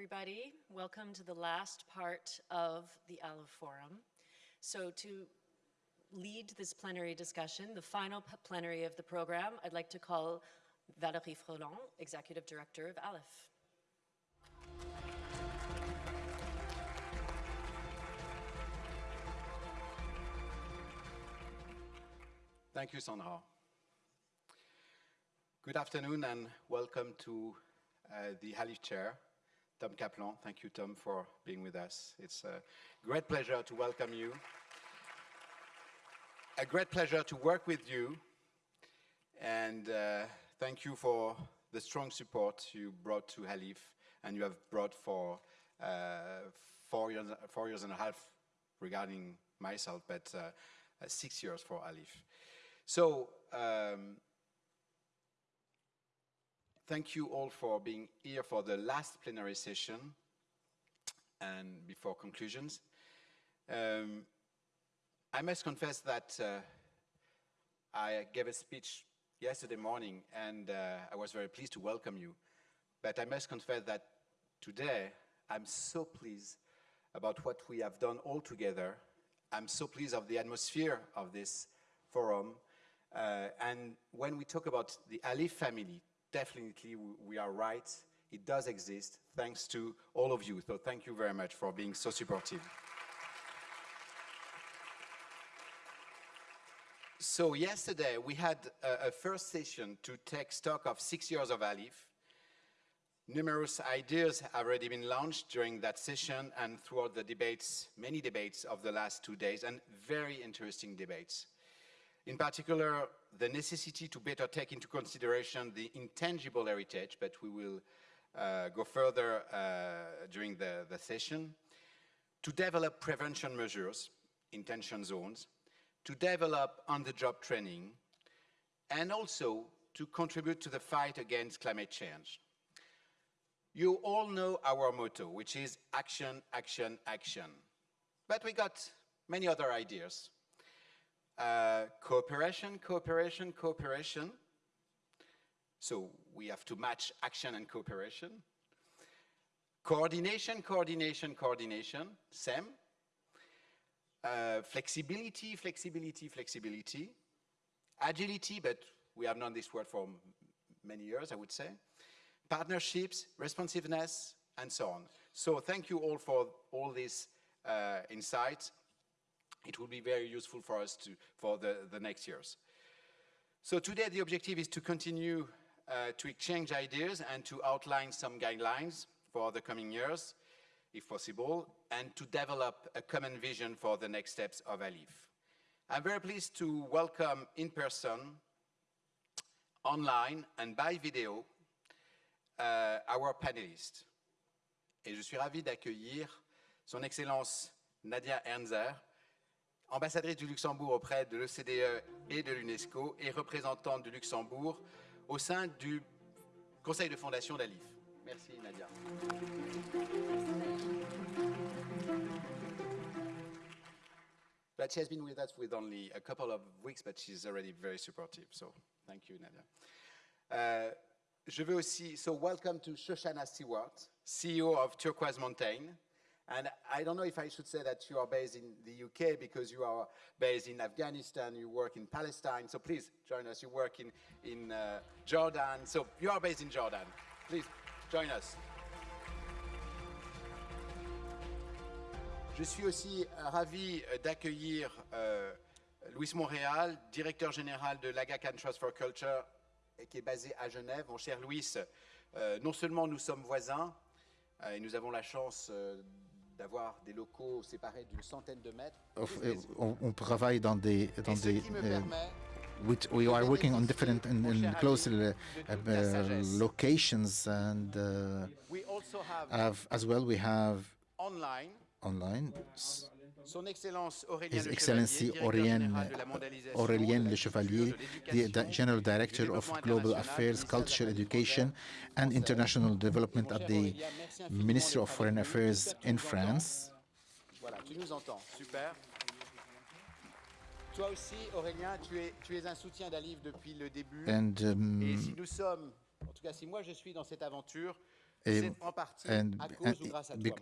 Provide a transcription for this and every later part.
everybody. Welcome to the last part of the ALIPH Forum. So to lead this plenary discussion, the final plenary of the program, I'd like to call Valéry Freland, Executive Director of ALIPH. Thank you, Sandra. Good afternoon and welcome to uh, the ALIPH Chair, Tom Kaplan. Thank you, Tom, for being with us. It's a great pleasure to welcome you. A great pleasure to work with you. And uh, thank you for the strong support you brought to ALIPH and you have brought for uh, four, years, four years and a half regarding myself, but uh, six years for ALIPH. So, um, thank you all for being here for the last plenary session and before conclusions. Um, I must confess that uh, I gave a speech yesterday morning and uh, I was very pleased to welcome you. But I must confess that today I'm so pleased about what we have done all together. I'm so pleased of the atmosphere of this forum. Uh, and when we talk about the ALIPH family, definitely we are right. It does exist thanks to all of you. So thank you very much for being so supportive. So yesterday we had a, a, first session to take stock of six years of ALIPH. Numerous ideas have already been launched during that session and throughout the debates, many debates of the last two days and very interesting debates. In particular, the necessity to better take into consideration the intangible heritage, but we will uh, go further uh, during the, the session, to develop prevention measures, intention zones, to develop on-the-job training, and also to contribute to the fight against climate change. You all know our motto, which is action, action, action. But we got many other ideas. Uh, cooperation, cooperation, cooperation. So we have to match action and cooperation. Coordination, coordination, coordination, same. Uh, flexibility, flexibility, flexibility. Agility, but we have known this word for many years, I would say. Partnerships, responsiveness, and so on. So thank you all for all these uh, insights it will be very useful for us to, for the, the next years. So today the objective is to continue uh, to exchange ideas and to outline some guidelines for the coming years, if possible, and to develop a common vision for the next steps of ALIPH. I'm very pleased to welcome in person, online and by video, uh, our panelists. Et je suis ravi d'accueillir son Excellence Nadia Ernzer, ambassadrice du Luxembourg auprès de l'OCDE et de l'UNESCO et représentante du Luxembourg au sein du conseil de fondation d'ALIF. Merci Nadia. But she has been with us with only a couple of weeks, but she's already very supportive. So thank you, Nadia. Uh, je veux aussi, so welcome to Shoshana Stewart, CEO of Turquoise Mountain. And I don't know if I should say that you are based in the UK because you are based in Afghanistan, you work in Palestine, so please join us. You work in, in uh, Jordan, so you are based in Jordan. Please join us. Je suis aussi ravi d'accueillir euh, Louis Montréal, directeur général de l'Agacan Trust for Culture, qui est basé à Genève. Mon cher Louis, euh, non seulement nous sommes voisins, euh, et nous avons la chance euh, d'avoir des locaux séparés d'une centaine de mètres. Uh, on, on, travaille dans des, dans des uh, which we are working on different in close uh, uh, locations and uh, have, as well we have online, online Son Excellence His Excellency Aurélien, Aurélien Le Chevalier, the, General Director of Global Affairs, Culture, Education and International Development at the Ministry of Foreign Affairs in France. Voilà, tu nous entends, super. Toi aussi, Aurélien, tu es, tu es un soutien d'ALIPH depuis le début. And, um, Et si nous sommes, en tout cas si moi je suis dans cette aventure, and and,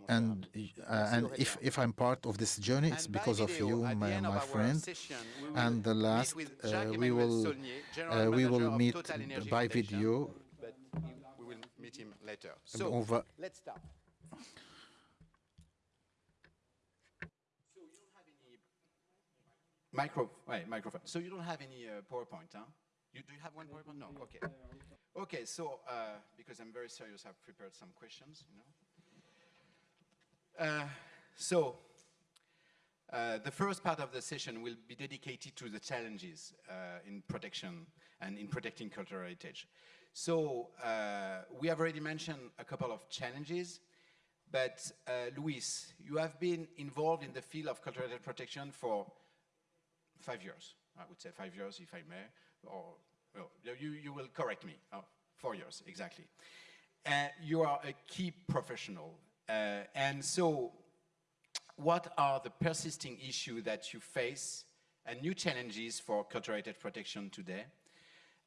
and, uh, and if, if I'm part of this journey, it's because of you, my, my friend. And the last, uh, we will uh, we will meet by video. But we will meet him later. So let's start. Micro, right, microphone. So you don't have any uh, PowerPoint, huh? You, do you have one PowerPoint? No, okay. Okay, so uh, because I'm very serious, I've prepared some questions, you know. Uh, so uh, the first part of the session will be dedicated to the challenges uh, in protection and in protecting cultural heritage. So uh, we have already mentioned a couple of challenges, but uh, Luis, you have been involved in the field of cultural heritage protection for five years. I would say five years, if I may, or well, you, you will correct me. Oh, four years, exactly. Uh, you are a key professional. Uh, and so what are the persisting issues that you face and new challenges for cultural heritage protection today?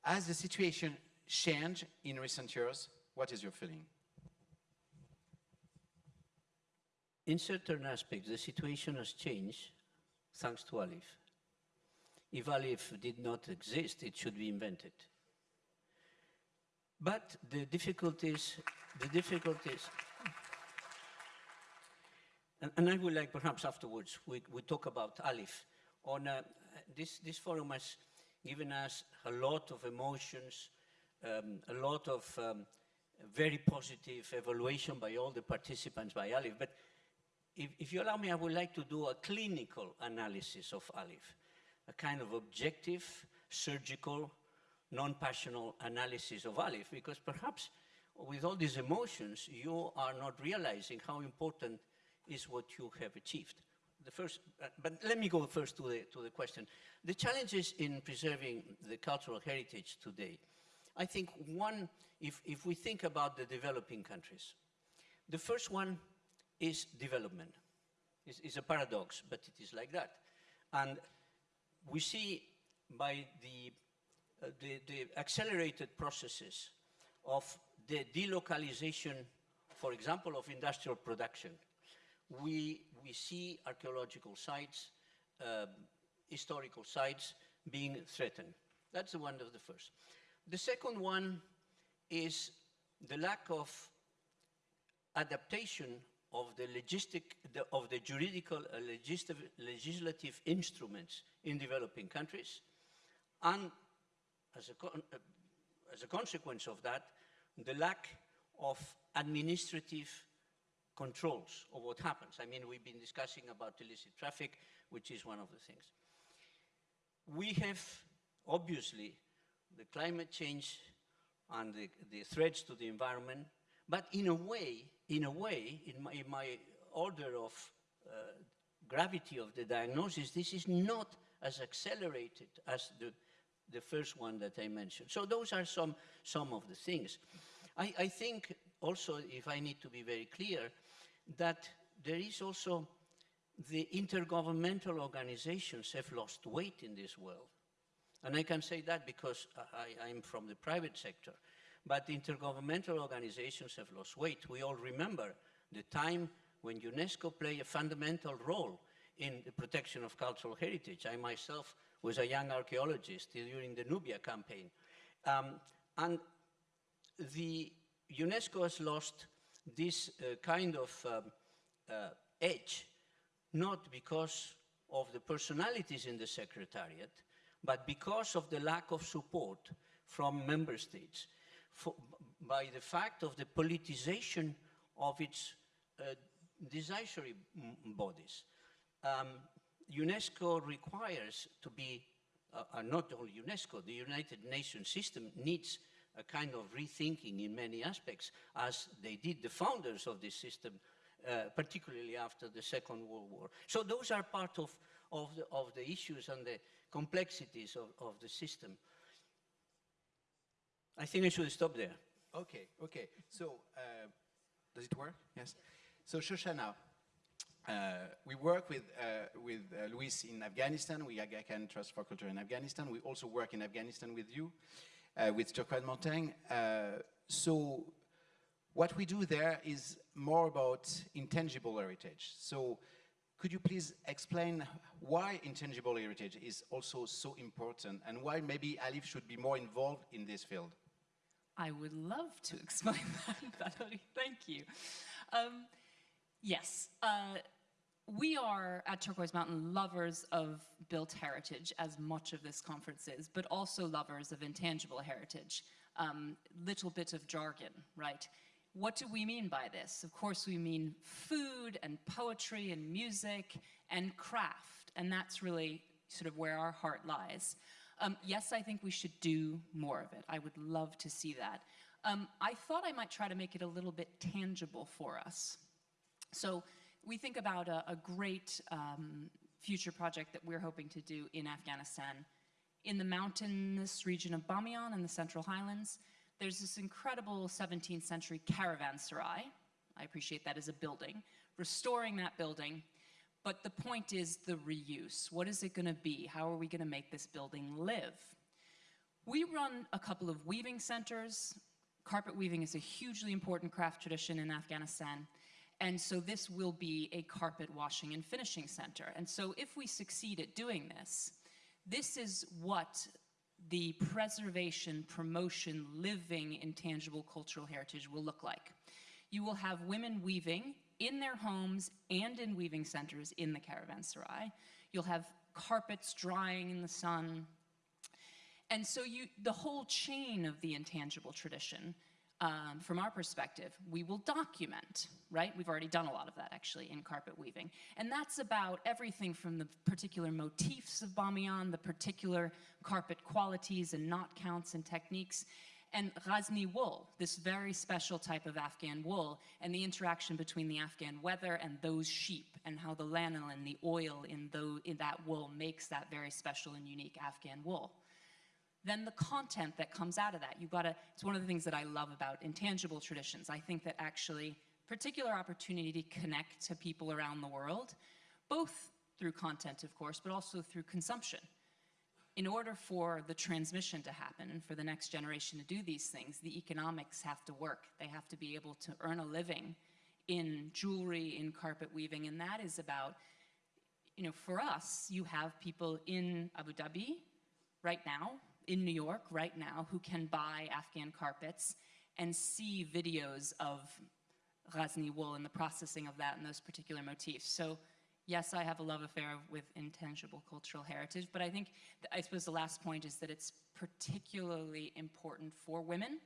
Has the situation changed in recent years? What is your feeling? In certain aspects, the situation has changed thanks to ALIPH. If ALIPH did not exist, it should be invented. But the difficulties, the difficulties, and, and I would like perhaps afterwards we, we talk about ALIPH. On uh, this, this forum has given us a lot of emotions, um, a lot of um, very positive evaluation by all the participants by ALIPH. But if, if, you allow me, I would like to do a clinical analysis of ALIPH a kind of objective, surgical, non-passional analysis of ALIPH, because perhaps with all these emotions, you are not realizing how important is what you have achieved. The first, uh, but let me go first to the, to the question. The challenges in preserving the cultural heritage today, I think one, if, if we think about the developing countries, the first one is development. It's, it's a paradox, but it is like that. And we see by the, uh, the, the, accelerated processes of the delocalization, for example, of industrial production, we, we see archaeological sites, um, historical sites being threatened. That's the one of the first. The second one is the lack of adaptation of the logistic, the, of the juridical uh, legislative, legislative instruments in developing countries, and as a, uh, as a consequence of that, the lack of administrative controls of what happens. I mean, we've been discussing about illicit traffic, which is one of the things. We have, obviously, the climate change and the, the threats to the environment, but in a way, in a way, in my, in my order of uh, gravity of the diagnosis, this is not as accelerated as the, the first one that I mentioned. So those are some, some of the things. I, I think also, if I need to be very clear, that there is also the intergovernmental organizations have lost weight in this world. And I can say that because I, am from the private sector. But intergovernmental organizations have lost weight. We all remember the time when UNESCO played a fundamental role in the protection of cultural heritage. I myself was a young archaeologist during the Nubia campaign. Um, and the UNESCO has lost this uh, kind of um, uh, edge, not because of the personalities in the Secretariat, but because of the lack of support from member states for, by the fact of the politicization of its uh, decisory bodies. Um, UNESCO requires to be, uh, uh, not only UNESCO, the United Nations system needs a kind of rethinking in many aspects, as they did the founders of this system, uh, particularly after the Second World War. So those are part of, of, the, of the issues and the complexities of, of the system. I think I should stop there. Okay, okay. So, uh, does it work? Yes. So, Shoshana, uh, we work with, uh, with uh, Luis in Afghanistan. Aga Khan Trust for Culture in Afghanistan. We also work in Afghanistan with you, uh, with Turquoise Mountain. Uh, so, What we do there is more about intangible heritage. So could you please explain why intangible heritage is also so important and why maybe ALIPH should be more involved in this field? I would love to explain that. Thank you. Um, yes, uh, we are at Turquoise Mountain lovers of built heritage, as much of this conference is, but also lovers of intangible heritage. Um, little bit of jargon, right? What do we mean by this? Of course, we mean food and poetry and music and craft, and that's really sort of where our heart lies. Um, yes, I think we should do more of it. I would love to see that. Um, I thought I might try to make it a little bit tangible for us. So we think about a, a great um, future project that we're hoping to do in Afghanistan. In the mountainous region of Bamiyan in the Central Highlands, there's this incredible 17th century caravanserai. I appreciate that as a building. Restoring that building, but the point is the reuse. What is it gonna be? How are we gonna make this building live? We run a couple of weaving centers. Carpet weaving is a hugely important craft tradition in Afghanistan. And so this will be a carpet washing and finishing center. And so if we succeed at doing this, this is what the preservation, promotion, living intangible cultural heritage will look like. You will have women weaving in their homes and in weaving centers in the caravanserai. You'll have carpets drying in the sun. And so you, the whole chain of the intangible tradition um, from our perspective, we will document, right? We've already done a lot of that actually in carpet weaving. And that's about everything from the particular motifs of Bamiyan, the particular carpet qualities and knot counts and techniques, and Ghazni wool, this very special type of Afghan wool, and the interaction between the Afghan weather and those sheep, and how the lanolin, the oil in, in that wool makes that very special and unique Afghan wool then the content that comes out of that. You gotta, it's one of the things that I love about intangible traditions. I think that actually particular opportunity to connect to people around the world, both through content, of course, but also through consumption. In order for the transmission to happen and for the next generation to do these things, the economics have to work. They have to be able to earn a living in jewelry, in carpet weaving, and that is about, you know, for us, you have people in Abu Dhabi right now in New York right now who can buy Afghan carpets and see videos of Ghazni wool and the processing of that and those particular motifs. So yes, I have a love affair with intangible cultural heritage, but I think, I suppose the last point is that it's particularly important for women.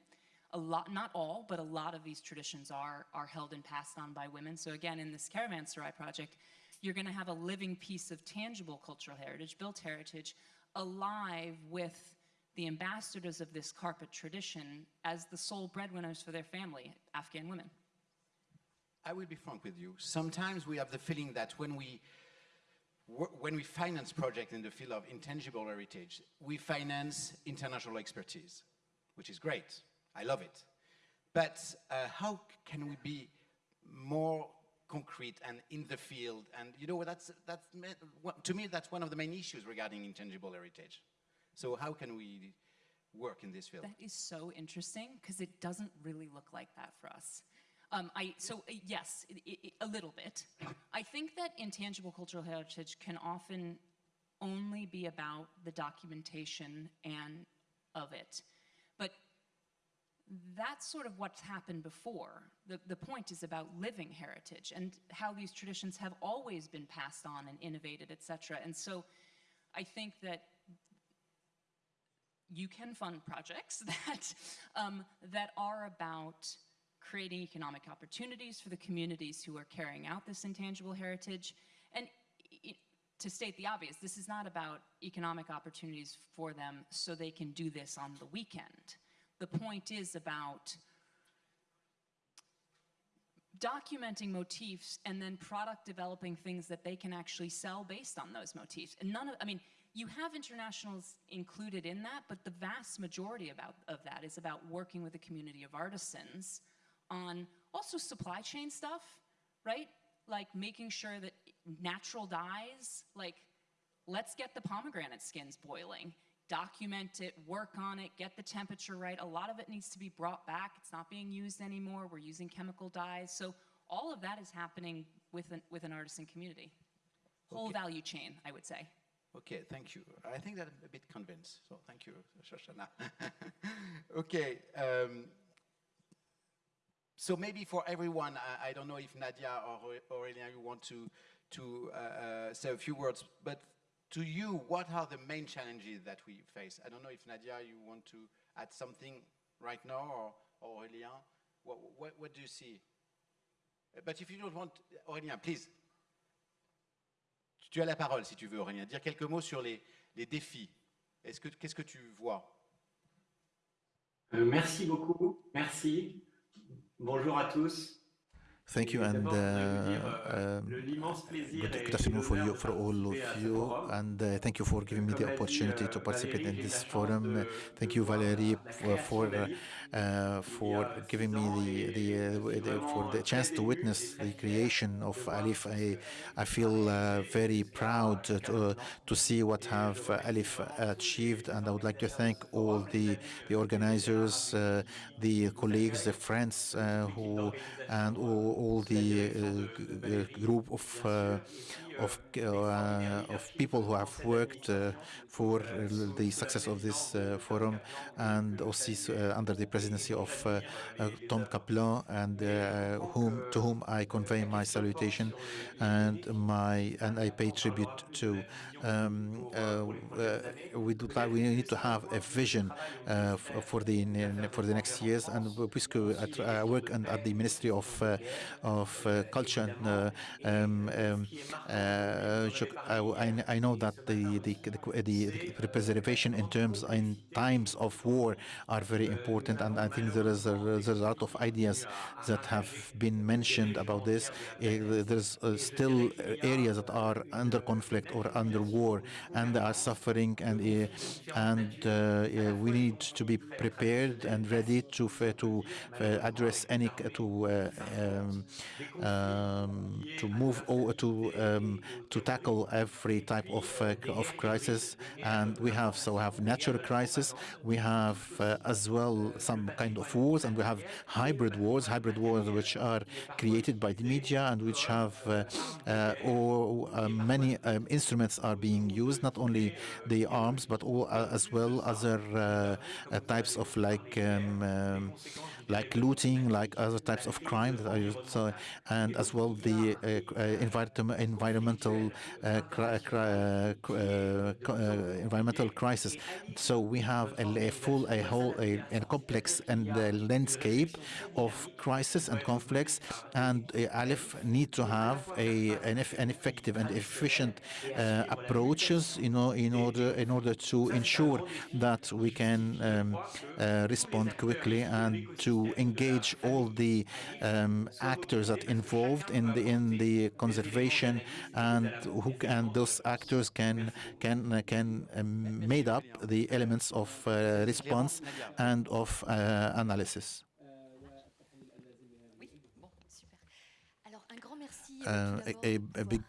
A lot, not all, but a lot of these traditions are, are held and passed on by women. So again, in this Caravanserai project, you're gonna have a living piece of tangible cultural heritage, built heritage, alive with the ambassadors of this carpet tradition as the sole breadwinners for their family, Afghan women. I will be frank with you. Sometimes we have the feeling that when we when we finance projects in the field of intangible heritage, we finance international expertise, which is great. I love it. But uh, how can we be more concrete and in the field? And you know, that's, that's, to me, that's one of the main issues regarding intangible heritage. So how can we work in this field? That is so interesting because it doesn't really look like that for us. Um, I, so uh, yes, it, it, a little bit. I think that intangible cultural heritage can often only be about the documentation and of it. But that's sort of what's happened before. The, the point is about living heritage and how these traditions have always been passed on and innovated, et cetera. And so I think that you can fund projects that, um, that are about creating economic opportunities for the communities who are carrying out this intangible heritage. And to state the obvious, this is not about economic opportunities for them so they can do this on the weekend. The point is about documenting motifs and then product developing things that they can actually sell based on those motifs. And none of, I mean, you have internationals included in that, but the vast majority about, of that is about working with a community of artisans on also supply chain stuff, right? Like making sure that natural dyes, like let's get the pomegranate skins boiling. document it, work on it, get the temperature right. A lot of it needs to be brought back. It's not being used anymore. We're using chemical dyes. So all of that is happening with an, with an artisan community. Whole value chain, I would say. Okay, thank you. I think that I'm a bit convinced, so thank you, Shoshana. okay, um, so maybe for everyone, I, I, don't know if Nadia or Aurélien, you want to, to uh, uh, say a few words, but to you, what are the main challenges that we face? I don't know if Nadia, you want to add something right now, or, Aurélien, what, what, what do you see? But if you don't want, Aurélien, please. Tu as la parole si tu veux, Aurélien. Dire quelques mots sur les, les défis. Qu'est-ce que tu vois euh, Merci beaucoup. Merci. Bonjour à tous. Thank you and uh, um, good, good, afternoon for you, for all of you, and uh, thank you for giving me the opportunity to participate in this forum. Uh, thank you, Valerie, for for, uh, for giving me the the, the, for the chance to witness the creation of ALIPH. I I feel uh, very proud to to see what have ALIPH achieved, and I would like to thank all the the organizers, uh, the colleagues, the friends who and all all the uh, group of uh, of, uh, of people who have worked uh, for the success of this uh, forum and also under the presidency of Tom Kaplan and whom to whom I convey my salutation and my and I pay tribute to. Um, we do we need to have a vision for the for the next years and I work at the Ministry of of Culture and um, um, uh, I, I, know that the, the, the, the, preservation in terms in times of war are very important, and I think there is a, there's a lot of ideas that have been mentioned about this. Uh, there's uh, still areas that are under conflict or under war, and are suffering, and uh, and uh, we need to be prepared and ready to to address any to um, um, to move over to um, to tackle every type of, of crisis. And we have, so have natural crisis, we have as well some kind of wars, and we have hybrid wars, hybrid wars which are created by the media and which have or many um, instruments are being used, not only the arms, but all as well other types of like um, um, like looting, like other types of crime that are used, so, and as well the uh, uh, environmental uh, environmental crisis. So we have a, a full, a whole, a, a complex and landscape of crisis and conflicts, and ALIPH need to have a an, an effective and efficient approaches, you know, in order in order to ensure that we can um, uh, respond quickly and to engage all the um, actors that involved in the in the conservation and who and those actors can can can um, made up the elements of uh, response and of uh, analysis. Uh, a, a, big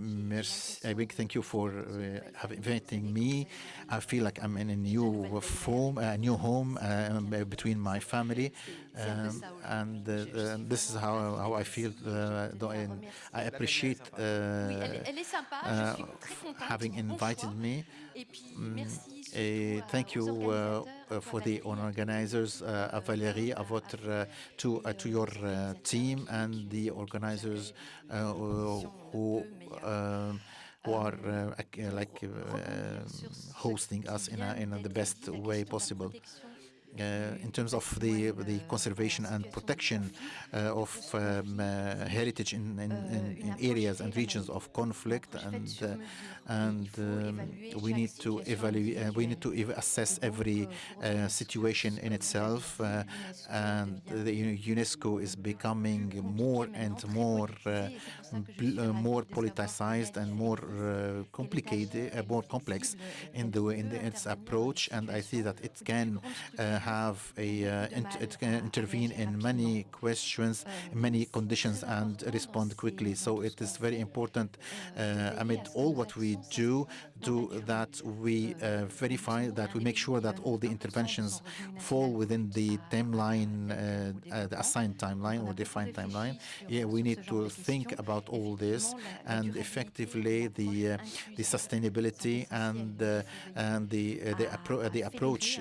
merci, a big thank you for uh, inviting me. I feel like I'm in a new home, a new home uh, between my family, um, and uh, this is how how I feel. Uh, I appreciate having invited me. Et thank you uh, uh, for the organizers, uh, Valéry, à votre, uh, to, uh, to your uh, team and the organizers who um, who are like hosting us in, a, in a the best way possible. Uh, in terms of the the conservation and protection uh, of um, uh, heritage in, in, in, areas and regions of conflict. And and um, we need to evaluate uh, we need to assess every uh, situation in itself. Uh, and the UNESCO is becoming more and more more politicized and more complicated more complex in the in the, its approach. And I see that it can have a it can uh, intervene in many questions many conditions and respond quickly. so it is very important uh, amid all what we do do that we uh, verify that we make sure that all the interventions fall within the timeline, uh, uh, the assigned timeline or defined timeline. Yeah, we need to think about all this and effectively the uh, the sustainability and uh, and the the, appro the approach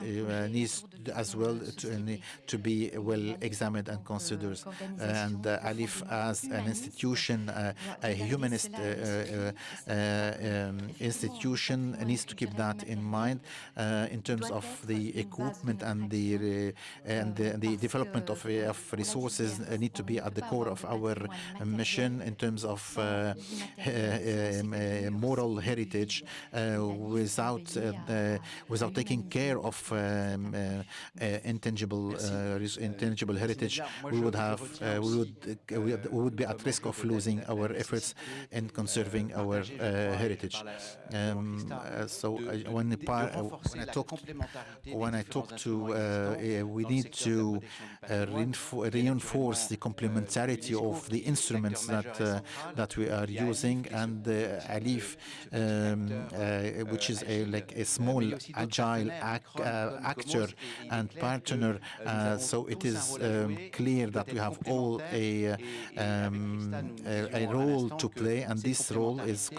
needs as well to, to be well examined and considered. And ALIPH as an institution, a humanist um, institution needs to keep that in mind uh, in terms of the equipment and the and the, the development of, of resources need to be at the core of our mission in terms of uh, um, moral heritage without without taking care of um, intangible intangible heritage we would have we would we would be at risk of losing our efforts in conserving our uh, heritage. Um, uh, so uh, when, when, I talk when I talk to uh, we need to reinforce the complementarity of the instruments that that we are using and ALIPH, um, which is a like a small agile ac actor and partner. so it is um, clear that we have all a, um, a, a role to play, and this role is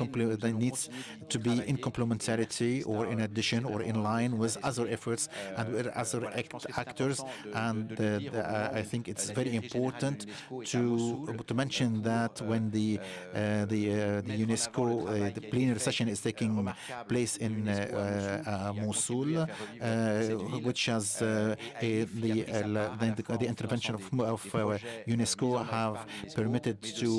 needs to be in complementarity or in addition or in line with other efforts and with other act actors. And uh, uh, I think it's very important to to mention that when the uh, the uh, the UNESCO uh, the plenary session is taking place in uh, Mosul, which has a, the, the, the intervention of, of UNESCO have permitted to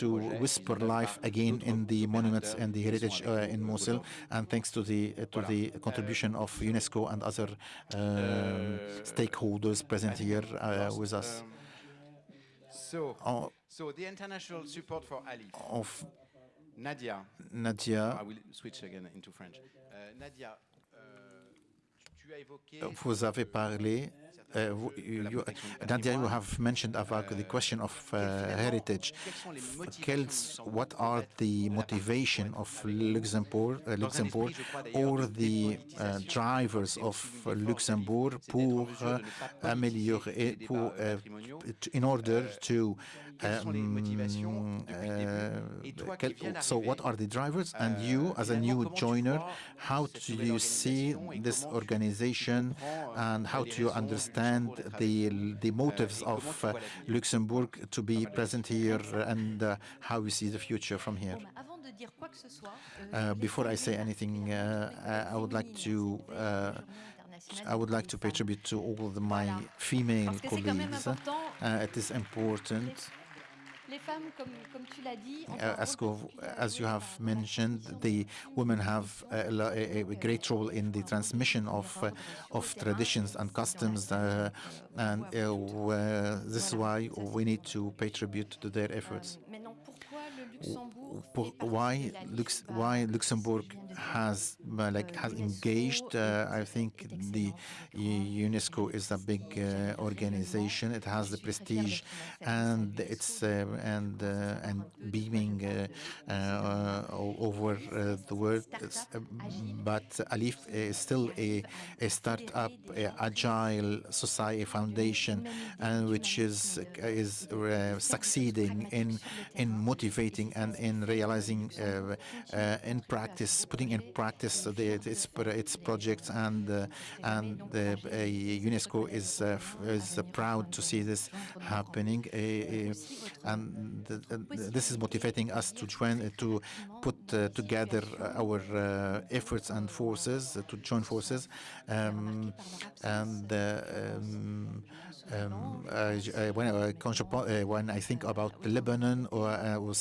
to whisper life again in the monuments and the heritage uh, in Mosul, and thanks to the uh, to the contribution of UNESCO and other um, stakeholders present here uh, with us. So, so the international support for ALIPH. Of Nadia. Nadia. I will switch again into French. Nadia, vous avez parlé uh, Nadia, you have mentioned about the question of uh, heritage. what are the motivation of Luxembourg, uh, Luxembourg or the uh, drivers of Luxembourg pour uh, améliorer, pour, uh, in order to um, uh, so what are the drivers? And you, as a new joiner, how do you see this organization and how do you understand the, the motives of uh, Luxembourg to be present here and uh, how we see the future from here? Uh, before I say anything, uh, I would like to uh, I would like to pay tribute to all of my female colleagues. it is important uh, as, as, you have mentioned, the women have a, a, great role in the transmission of uh, of traditions and customs, uh, and uh, this is why we need to pay tribute to their efforts. Why Lux why Luxembourg has uh, like has engaged. Uh, I think the UNESCO is a big uh, organization. It has the prestige, and it's uh, and uh, and beaming uh, over the world. but ALIPH is still a a startup, a agile society foundation, and which is is succeeding in in motivating and in realizing uh, uh, in practice, putting in practice the, its its projects, and uh, and UNESCO is is proud to see this happening, and this is motivating us to join to put together our efforts and forces to join forces, um, and. Um, um, uh, when, uh, when I think about Lebanon or, uh, or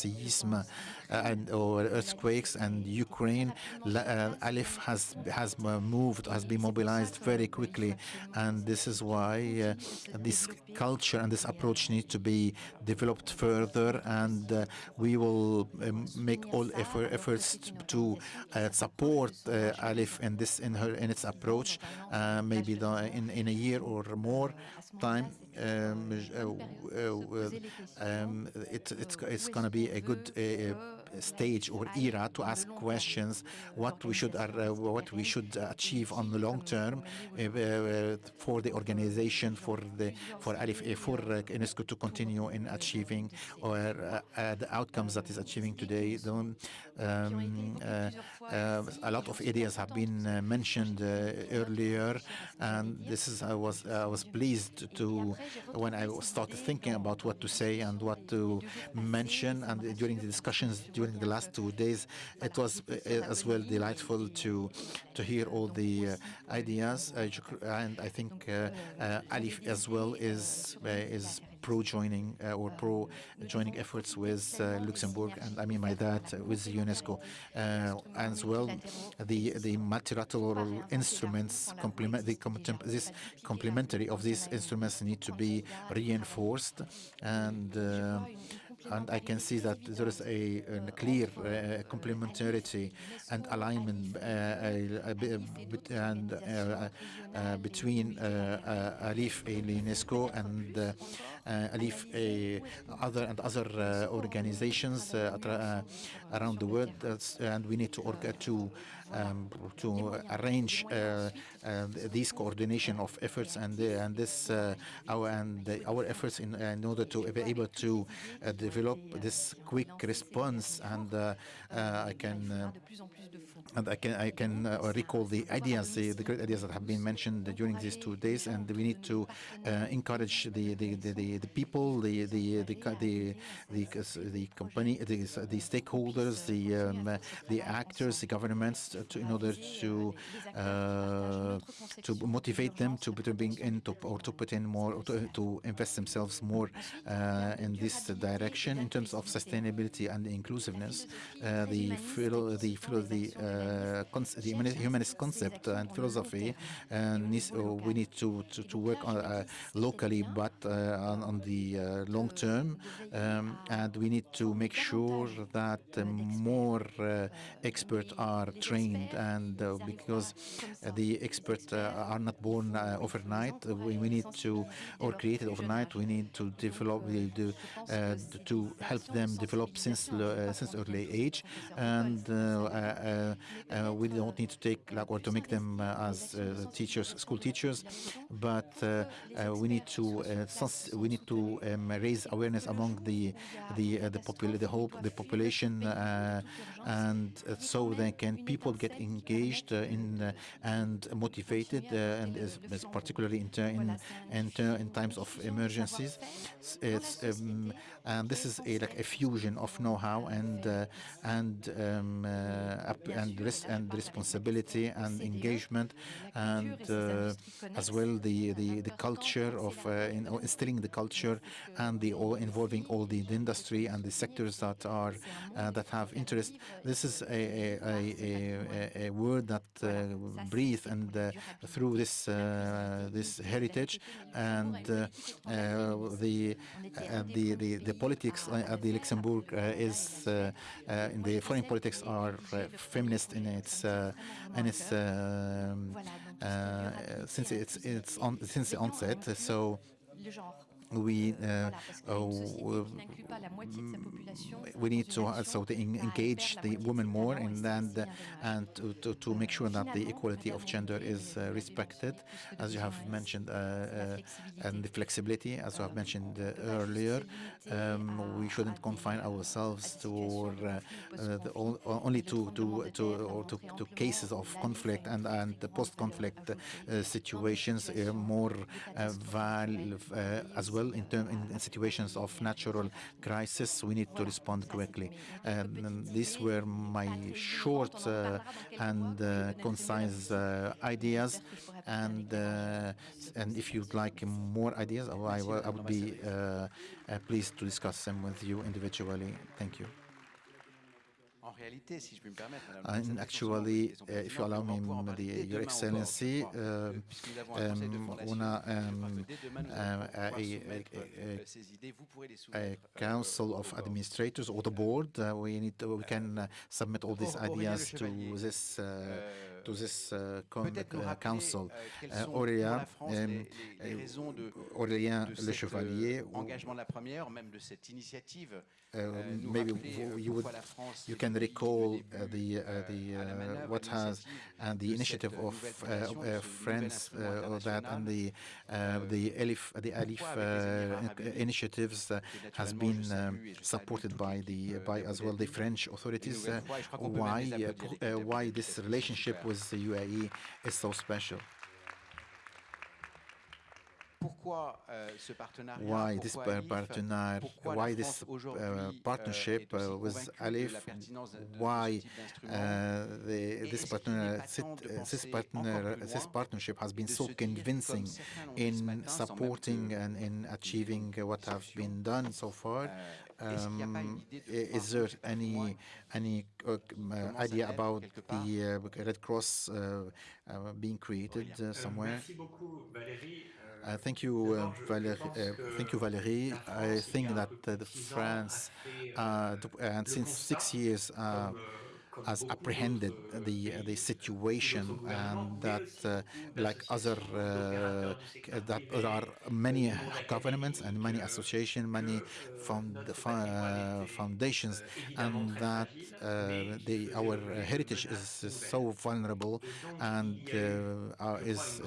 and or earthquakes and Ukraine, uh, ALIPH has has moved, has been mobilized very quickly, and this is why uh, this culture and this approach need to be developed further, and uh, we will um, make all effort, efforts to uh, support uh, ALIPH in this in her in its approach, uh, maybe the, in in a year or more time. Um, uh, um, it, it's it's going to be a good stage or era to ask questions what we should uh, what we should achieve on the long term uh, uh for the organization for the for ALIPH uh, for uh, UNESCO to continue in achieving or the outcomes that is achieving today. Um, a lot of areas have been mentioned earlier, and this is I was I was pleased to when I started thinking about what to say and what to mention and during the discussions during the last two days it was uh, as well delightful to to hear all the uh, ideas and I think ALIPH as well is is pro-joining uh, or pro-joining efforts with uh, Luxembourg, and I mean by that uh, with UNESCO as well. The the multilateral instruments complement the this complementary of these instruments need to be reinforced and and I can see that there is a, a clear uh, complementarity and alignment uh, uh, uh between uh, uh, ALIPH and UNESCO and ALIPH other and other organizations around the world, and we need to order to um, to arrange uh, uh, these coordination of efforts and uh, and this our and our efforts in, in order to be able to develop this quick response and I can and I can I can uh, recall the ideas, the, the, great ideas that have been mentioned during these two days, and we need to uh, encourage the the, the, the people, the the the the the, company, the, the stakeholders, the um, the actors, the governments, to, in order to uh, to motivate them to, to bring in to, or to put in more to, to invest themselves more uh, in this direction in terms of sustainability and inclusiveness. Uh, the the the uh, the Uh, humanist concept and philosophy and uh, we need to, to, to work on, uh, locally but uh, on, on, the uh, long term. Um, and we need to make sure that more experts are trained and because the experts are not born overnight. We, we, need to or created overnight we need to develop to, to help them develop since since early age. And uh, uh, we don't need to take like or to make them uh, as uh, teachers, school teachers, but we need to we need to um, raise awareness among the the the, popul the whole the population, and so then can people get engaged in and motivated, and particularly in in in, in times of emergencies. It's um, and this is a like a fusion of know-how and uh, and um, uh, and res and responsibility and engagement and uh, as well the, the the culture of uh, in, instilling the culture and the all involving all the, the industry and the sectors that are uh, that have interest. This is a a, a, a word that uh, breathe and uh, through this uh, this heritage and uh, the the the the politics at the Luxembourg is in the foreign politics are feminist in its and its um, since it's it's on since the onset. So we uh, uh, we need to also to engage the women more in that and to, to, to, make sure that the equality of gender is uh, respected, as you have mentioned, uh, uh, and the flexibility, as you have mentioned uh, earlier. Um, we shouldn't confine ourselves to the, only to to to, to, to cases of conflict and and post-conflict situations, more as well well in, term, in, situations of natural crisis, we need to respond quickly. And these were my short uh, and uh, concise uh, ideas. And and if you'd like more ideas, I, I would be pleased to discuss them with you individually. Thank you. And actually, uh, if you allow me, the, Your Excellency, uh, um, una, um, uh, a, a, a, council of administrators or the board, uh, we need to, we can uh, submit all these ideas to this to this uh, uh, council. Aurélien, um, Aurélien Le Chevalier, engagement de la première, même de cette initiative uh, maybe you would you can recall the the what has and the initiative of France that and the the ALIPH the ALIPH initiatives has been um, supported by the by as well the French authorities. why why this relationship with the UAE is so special? Why this partner, why this uh, partnership uh, with ALIPH, why uh, the, this partner, this partner, this partnership has been so convincing in supporting and in achieving what have been done so far. Um, is there any any uh, idea about the uh, Red Cross uh, being created somewhere? Uh, thank you, uh, Valéry. Uh, thank you, Valéry. I think that France, and since six years, has apprehended the the situation and that uh, like other uh, that there are many governments and many associations many found, uh, foundations and that the our heritage is, is, so vulnerable and is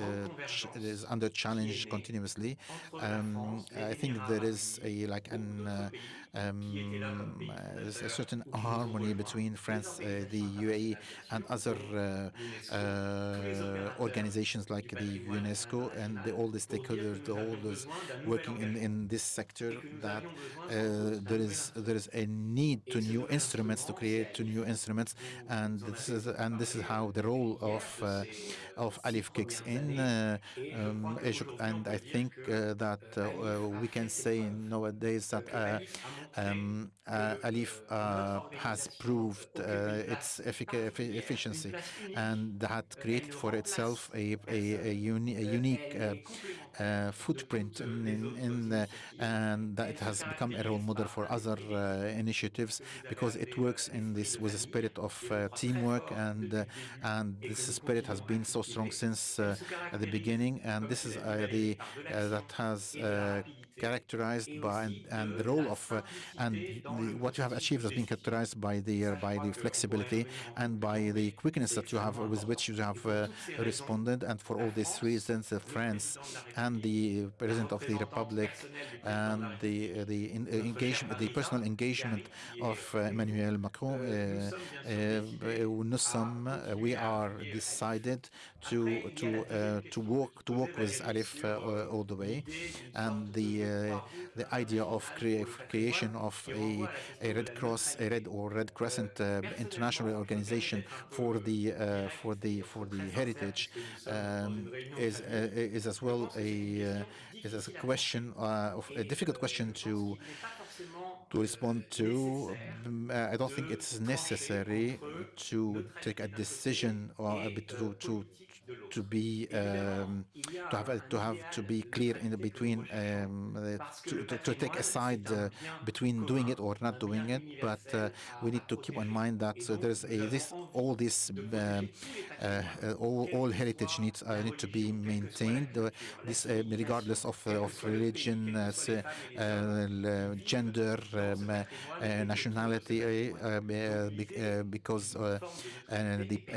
is under challenge continuously. Um, I think there is a like an um, a certain harmony between France, uh, the UAE, and other uh, uh, organizations like the UNESCO and the, all the stakeholders, working in, in this sector. That there is there is a need to new instruments to create to new instruments, and this is and this is how the role of of ALIPH kicks in. Um, and I think that we can say nowadays that um, uh, ALIPH uh, has proved uh, its efficiency and that created for itself a, a, a, uni a unique uh, footprint in, in, in the, and that it has become a role model for other uh, initiatives because it works in this with a spirit of uh, teamwork and and this spirit has been so strong since the beginning. And this is the that has characterized by and, the role of uh, and the, what you have achieved has been characterized by the uh, by the flexibility and by the quickness that you have with which you have uh, responded and for all these reasons the France and the President of the Republic and the uh, the in, uh, engagement, the personal engagement of uh, Emmanuel Macron, we are decided to to to work to work with ALIPH all the way, and the the idea of crea creation of a, a Red Cross, a Red or Red Crescent international organization for the for the for the heritage um, is is as well a uh, is a question uh, of a difficult question to to respond to. Uh, I don't think it's necessary to take a decision or to, to to be um, to have to have to be clear in between um, uh, to, to, to, take a side uh, between doing it or not doing it. But uh, we need to keep in mind that uh, there's a this all this um, uh, all, all heritage needs uh, need to be maintained this regardless of of religion gender um, nationality because the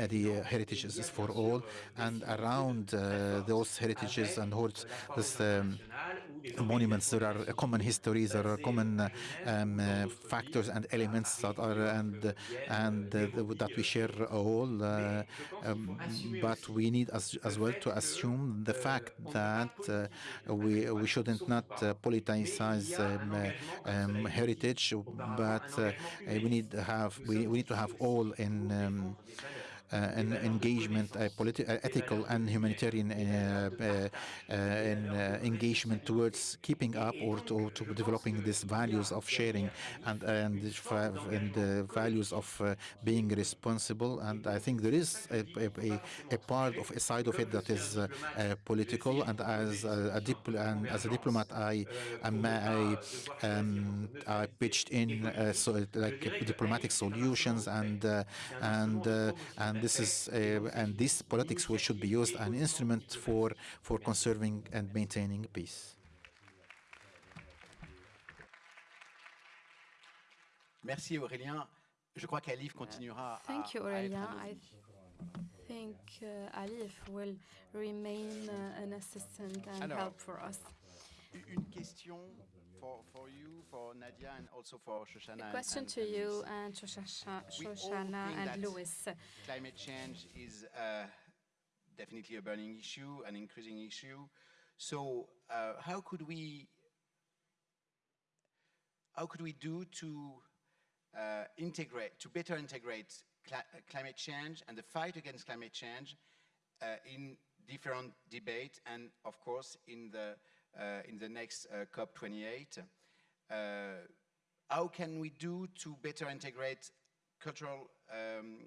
the heritage is for all and around uh, those heritages and holds um, monuments there are common histories there are common um, uh, factors and elements that are and and that we share all uh, um, but we need as, as well to assume the fact that we we shouldn't not politicize um, um, heritage but we need to have we, we need to have all in um, Uh, an engagement, uh, a uh, ethical and humanitarian uh, uh, engagement towards keeping up or to, to, developing these values of sharing and and, and the values of being responsible. And I think there is a, a, a, part of a side of it that is political. And as a, and as a diplomat, I um, I, um, I pitched in so like diplomatic solutions and and and and this is uh, and this politics should be used an instrument for for conserving and maintaining peace. Merci Aurélien. Je crois qu'ALIPH continuera Thank you, à, à Aurelia. I think uh, ALIPH will remain uh, an assistant and Alors, help for us. Une question for, for you, for Nadia, and also for Shoshana. A and- question and- to you and Shoshana, Shoshana and Louis. Climate change is uh, definitely a burning issue, an increasing issue. So uh, how could we how could we do to uh, integrate, to better integrate uh, climate change and the fight against climate change uh, in different debate and of course in the, in the next uh, COP28. Uh, how can we do to better integrate cultural um,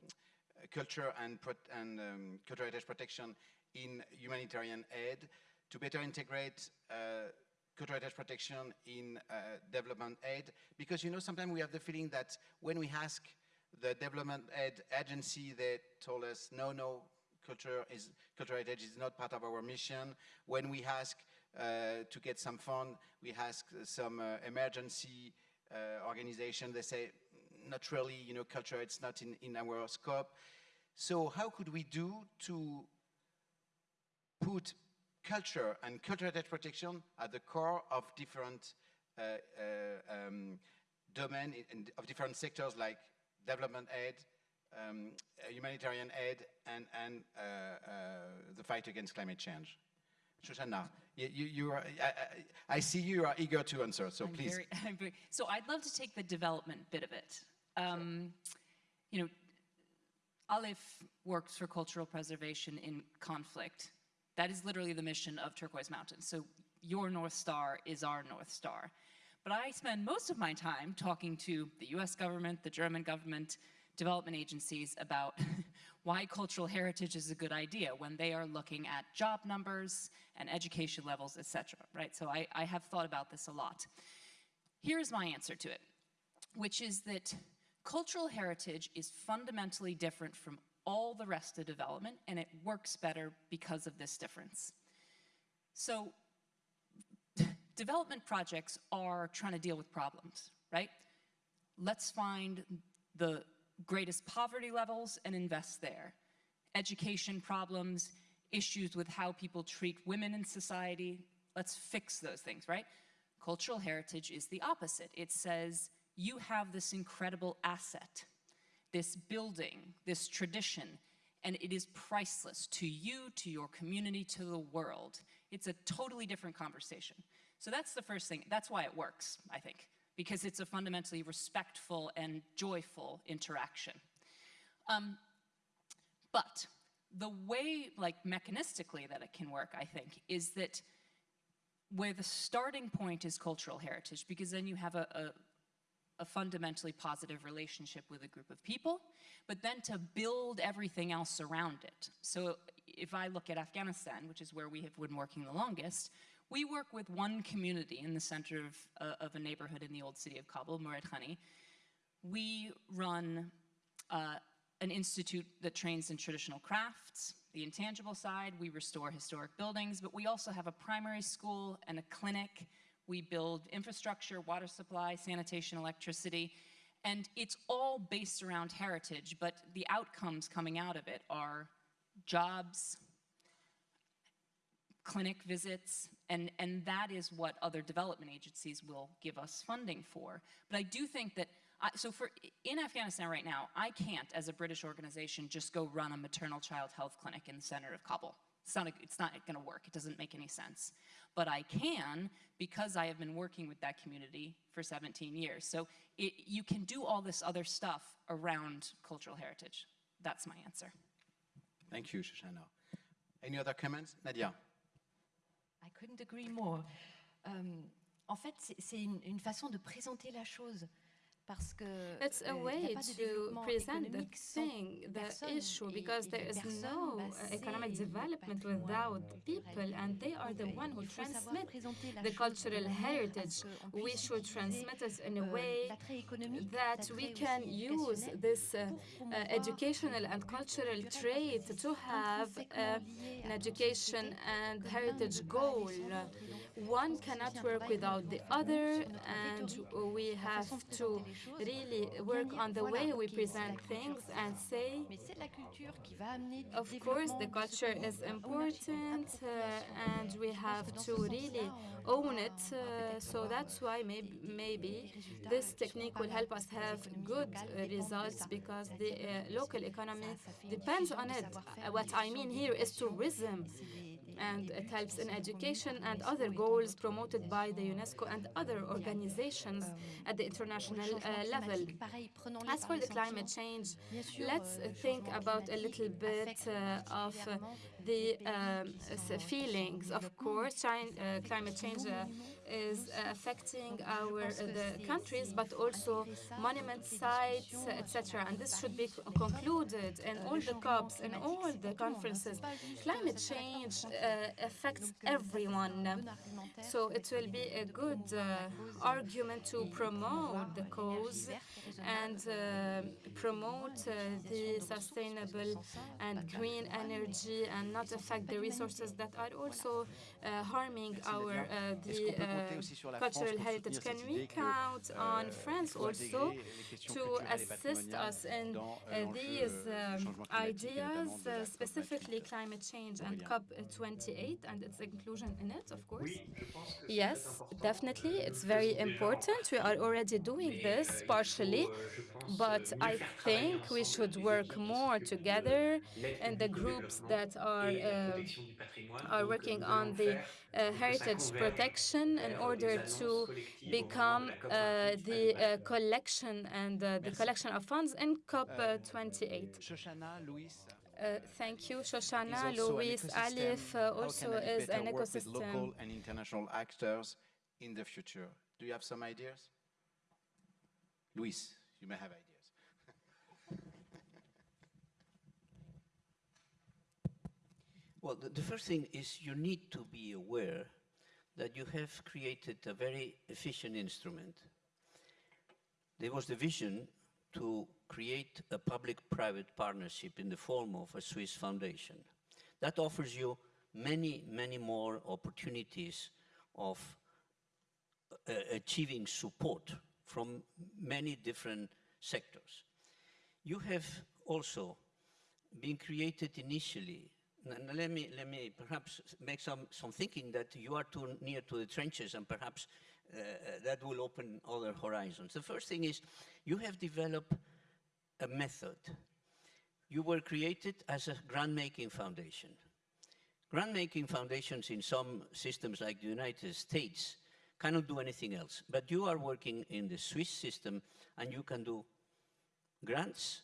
uh, culture and, and um, cultural heritage protection in humanitarian aid, to better integrate uh, cultural heritage protection in uh, development aid, because you know sometimes we have the feeling that when we ask the development aid agency, they told us no, no, culture is cultural heritage is not part of our mission. When we ask uh, to get some fund, we ask some uh, emergency uh, organization. They say not really, you know, culture. It's not in in our scope. So how could we do to put culture and cultural heritage protection at the core of different uh, uh, um, domain in- in- of different sectors like development aid, um, uh, humanitarian aid, and, and uh, uh, the fight against climate change. Shoshana, you, you, you are, I, I, see you are eager to answer, so I'm please. very- very- so I'd love to take the development bit of it. Um, You know, ALIPH works for cultural preservation in conflict. That is literally the mission of Turquoise Mountain. So your North Star is our North Star. But I spend most of my time talking to the US government, the German government, development agencies about why cultural heritage is a good idea when they are looking at job numbers and education levels, et cetera, right? So I, I have thought about this a lot. Here's my answer to it, which is that cultural heritage is fundamentally different from all the rest of development, and it works better because of this difference. So development projects are trying to deal with problems, right? Let's find the greatest poverty levels and invest there. Education problems, issues with how people treat women in society, let's fix those things, right? Cultural heritage is the opposite. It says, you have this incredible asset, this building, this tradition, and it is priceless to you, to your community, to the world. It's a totally different conversation. So that's the first thing. That's why it works, I think, because it's a fundamentally respectful and joyful interaction. Um, but the way, like mechanistically, that it can work, I think, is that where the starting point is cultural heritage, because then you have a, a, a fundamentally positive relationship with a group of people, but then to build everything else around it. So if I look at Afghanistan, which is where we have been working the longest, we work with one community in the center of, uh, of a neighborhood in the old city of Kabul, Murad Khani. We run uh, an institute that trains in traditional crafts, the intangible side, we restore historic buildings, but we also have a primary school and a clinic. We build infrastructure, water supply, sanitation, electricity, and it's all based around heritage, but the outcomes coming out of it are jobs, clinic visits, and, and that is what other development agencies will give us funding for. But I do think that, I, so for, in Afghanistan right now, I can't, as a British organization, just go run a maternal child health clinic in the center of Kabul. It's not, a, it's not gonna work, it doesn't make any sense. But I can, because I have been working with that community for 17 years. So it, you can do all this other stuff around cultural heritage. That's my answer. Thank you, Shoshana. Any other comments? Nadia? I couldn't agree more. Euh, en fait, c'est- une façon de présenter la chose. Parce que It's a euh, y way to present the thing, the issue, because there is no uh, economic development without people, and they are the one who il faut savoir transmit the cultural heritage. We should transmit it in a euh, way that we can use this uh, uh, educational and cultural trait to have uh, an education and que l'un ne heritage goal. One cannot work without the other, and we have to really work on the way we present things and say, of course, the culture is important, uh, and we have to really own it. Uh, so that's why maybe, maybe this technique will help us have good uh, results because the uh, local economy depends on it. Uh, what I mean here is tourism and it helps in education and other goals promoted by the UNESCO and other organizations at the international uh, level. As for the climate change, let's think about a little bit uh, of uh, the feelings. Of course, uh, climate change uh, is affecting our uh, the countries, but also monument sites, etc. And this should be concluded in all the COPs and all the conferences. Climate change uh, affects everyone, so it will be a good uh, argument to promote the cause and uh, promote uh, the sustainable and green energy and not affect the resources that are also uh, harming our the cultural heritage. Can we count on France also to assist us in uh, these um, ideas, uh, specifically climate change and COP28 and its inclusion in it, of course? Yes, definitely. It's very important. We are already doing this partially, but I think we should work more together in the groups that are, uh, are working on the uh, heritage protection in order to become uh, the uh, collection and uh, the collection of funds in COP28. Uh, thank you, Shoshana. Luis ALIPH uh, also is an ecosystem. With local and international actors in the future. Do you have some ideas? Luis, you may have ideas. Well, the, the, first thing is you need to be aware that you have created a very efficient instrument. There was the vision to create a public-private partnership in the form of a Swiss foundation. That offers you many, many more opportunities of uh, achieving support from many different sectors. You have also been created initially let me, let me perhaps make some, some thinking that you are too near to the trenches and perhaps uh, that will open other horizons. The first thing is you have developed a method. You were created as a grant-making foundation. Grant-making foundations in some systems like the United States cannot do anything else, but you are working in the Swiss system and you can do grants,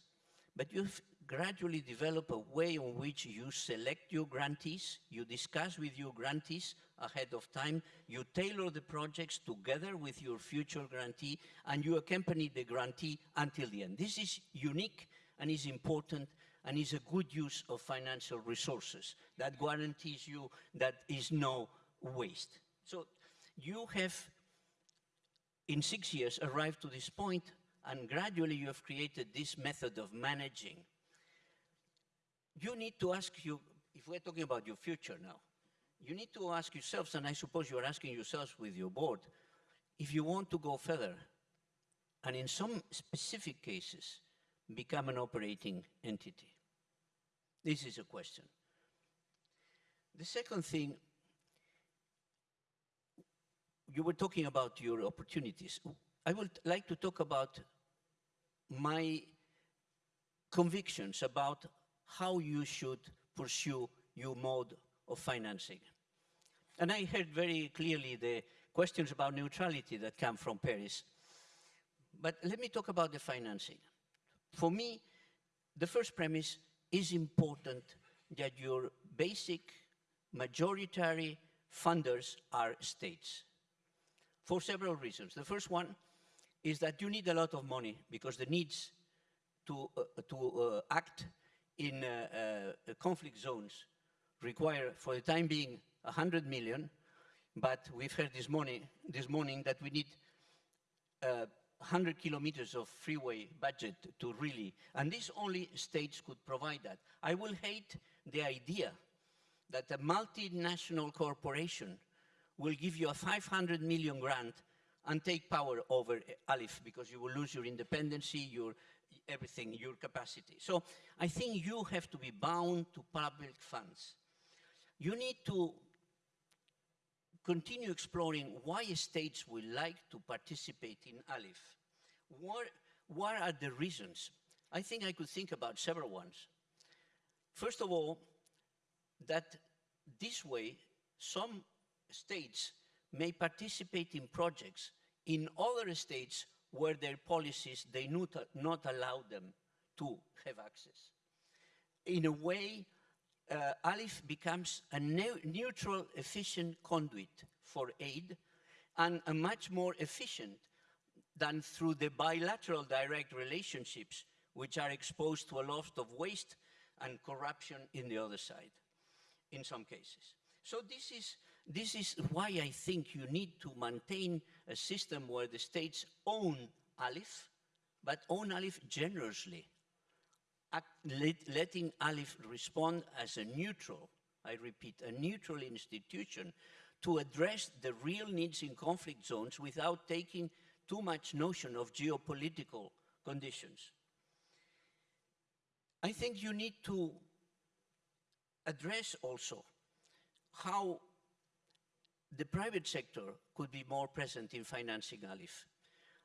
but you've gradually develop a way in which you select your grantees, you discuss with your grantees ahead of time, you tailor the projects together with your future grantee, and you accompany the grantee until the end. This is unique and is important and is a good use of financial resources that guarantees you that is no waste. So you have, in six years, arrived to this point and gradually you have created this method of managing you need to ask you, if we're talking about your future now, you need to ask yourselves, and I suppose you're asking yourselves with your board, if you want to go further, and in some specific cases, become an operating entity. This is a question. The second thing, you were talking about your opportunities. I would like to talk about my convictions about how you should pursue your mode of financing. And I heard very clearly the questions about neutrality that come from Paris. But let me talk about the financing. For me, the first premise is important that your basic majority funders are states for several reasons. The first one is that you need a lot of money because the needs to, uh, to uh, act in uh, uh, conflict zones require, for the time being, 100 million, but we've heard this morning, this morning that we need uh, 100 kilometers of freeway budget to really, and this only states could provide that. I will hate the idea that a multinational corporation will give you a 500 million grant and take power over ALIPH because you will lose your independency, your everything, your capacity. So I think you have to be bound to public funds. You need to continue exploring why states would like to participate in ALIPH. What, what are the reasons? I think I could think about several ones. First of all, that this way, some states may participate in projects in other states where their policies, they not, not allow them to have access. In a way, uh, ALIPH becomes a ne neutral, efficient conduit for aid and a much more efficient than through the bilateral direct relationships which are exposed to a lot of waste and corruption in the other side, in some cases. So this is, this is why I think you need to maintain a system where the states own ALIPH, but own ALIPH generously, let, letting ALIPH respond as a neutral, I repeat, a neutral institution to address the real needs in conflict zones without taking too much notion of geopolitical conditions. I think you need to address also how the private sector could be more present in financing ALIPH.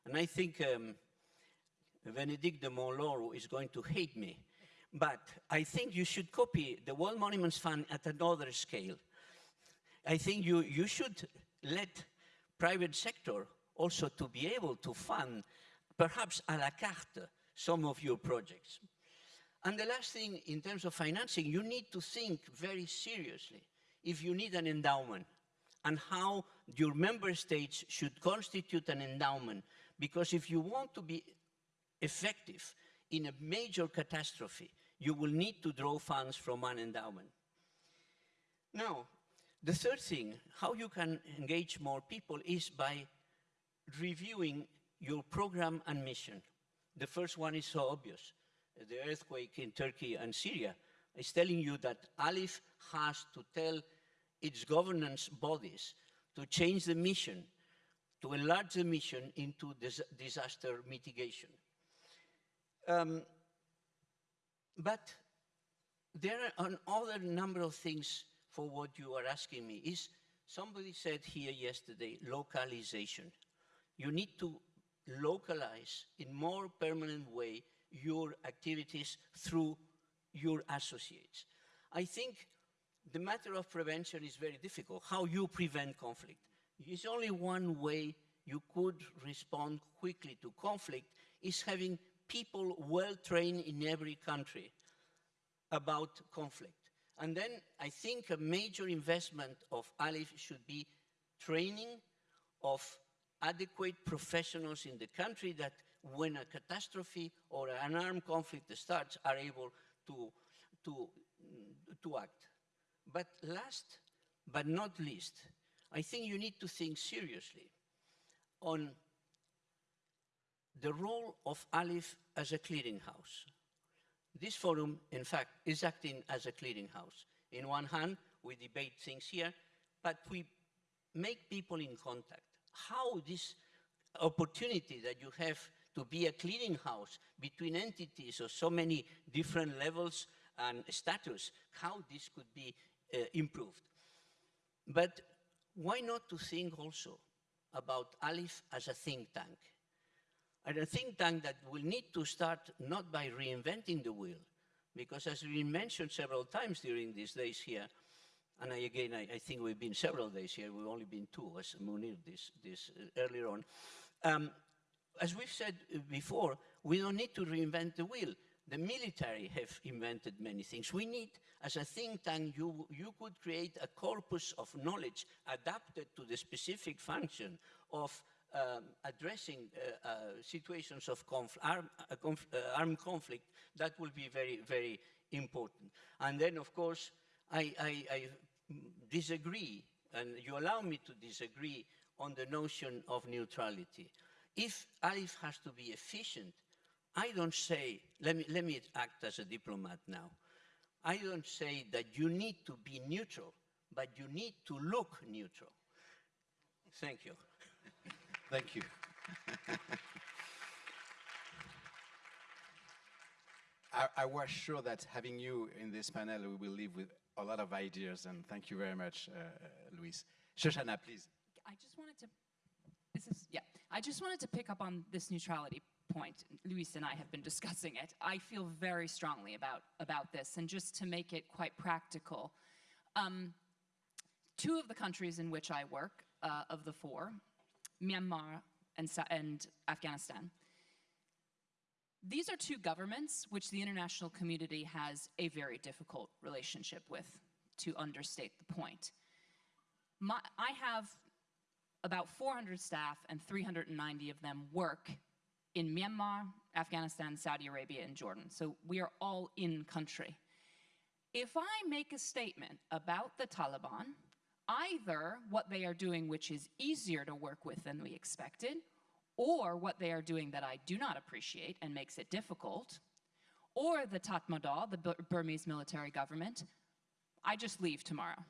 And I think um, Bénédicte de Montlaur is going to hate me, but I think you should copy the World Monuments Fund at another scale. I think you, you should let private sector also to be able to fund, perhaps a la carte, some of your projects. And the last thing, in terms of financing, you need to think very seriously if you need an endowment and how your member states should constitute an endowment. Because if you want to be effective in a major catastrophe, you will need to draw funds from an endowment. Now, the third thing, how you can engage more people is by reviewing your program and mission. The first one is so obvious. The earthquake in Turkey and Syria is telling you that ALIPH has to tell its governance bodies to change the mission, to enlarge the mission into dis disaster mitigation. Um, but there are another number of things for what you are asking me. Is somebody said here yesterday, localization. You need to localize in more permanent way your activities through your associates. I think the matter of prevention is very difficult. How you prevent conflict. It's only one way you could respond quickly to conflict is having people well trained in every country about conflict. And then I think a major investment of ALIPH should be training of adequate professionals in the country that when a catastrophe or an armed conflict starts are able to, to, to act. But last but not least, I think you need to think seriously on the role of ALIPH as a clearinghouse. This forum, in fact, is acting as a clearinghouse. In one hand, we debate things here, but we make people in contact. How this opportunity that you have to be a clearinghouse between entities of so many different levels and status, how this could be improved. But why not to think also about ALIPH as a think tank? And a think tank that will need to start not by reinventing the wheel, because as we mentioned several times during these days here, and I, again, I, I, think we've been several days here, we've only been two, as Munir this, this uh, earlier on. Um, as we've said before, we don't need to reinvent the wheel. The military have invented many things. We need, as a think tank, you, you could create a corpus of knowledge adapted to the specific function of um, addressing uh, uh, situations of conf arm, uh, conf uh, armed conflict, that will be very, very important. And then, of course, I, I, I disagree, and you allow me to disagree on the notion of neutrality. If ALIPH has to be efficient, I don't say, let me, let me act as a diplomat now. I don't say that you need to be neutral, but you need to look neutral. Thank you. Thank you. I, I, was sure that having you in this panel, we will leave with a lot of ideas, and thank you very much, uh, Luis. Shoshana, please. I just wanted to, this is, yeah, I just wanted to pick up on this neutrality point. Luis and I have been discussing it. I feel very strongly about, about this, and just to make it quite practical, um, two of the countries in which I work, uh, of the four, Myanmar and, and Afghanistan, these are two governments which the international community has a very difficult relationship with, to understate the point. My, I have about 400 staff and 390 of them work in Myanmar, Afghanistan, Saudi Arabia, and Jordan. So we are all in country. If I make a statement about the Taliban, either what they are doing, which is easier to work with than we expected, or what they are doing that I do not appreciate and makes it difficult, or the Tatmadaw, the Burmese military government, I just leave tomorrow.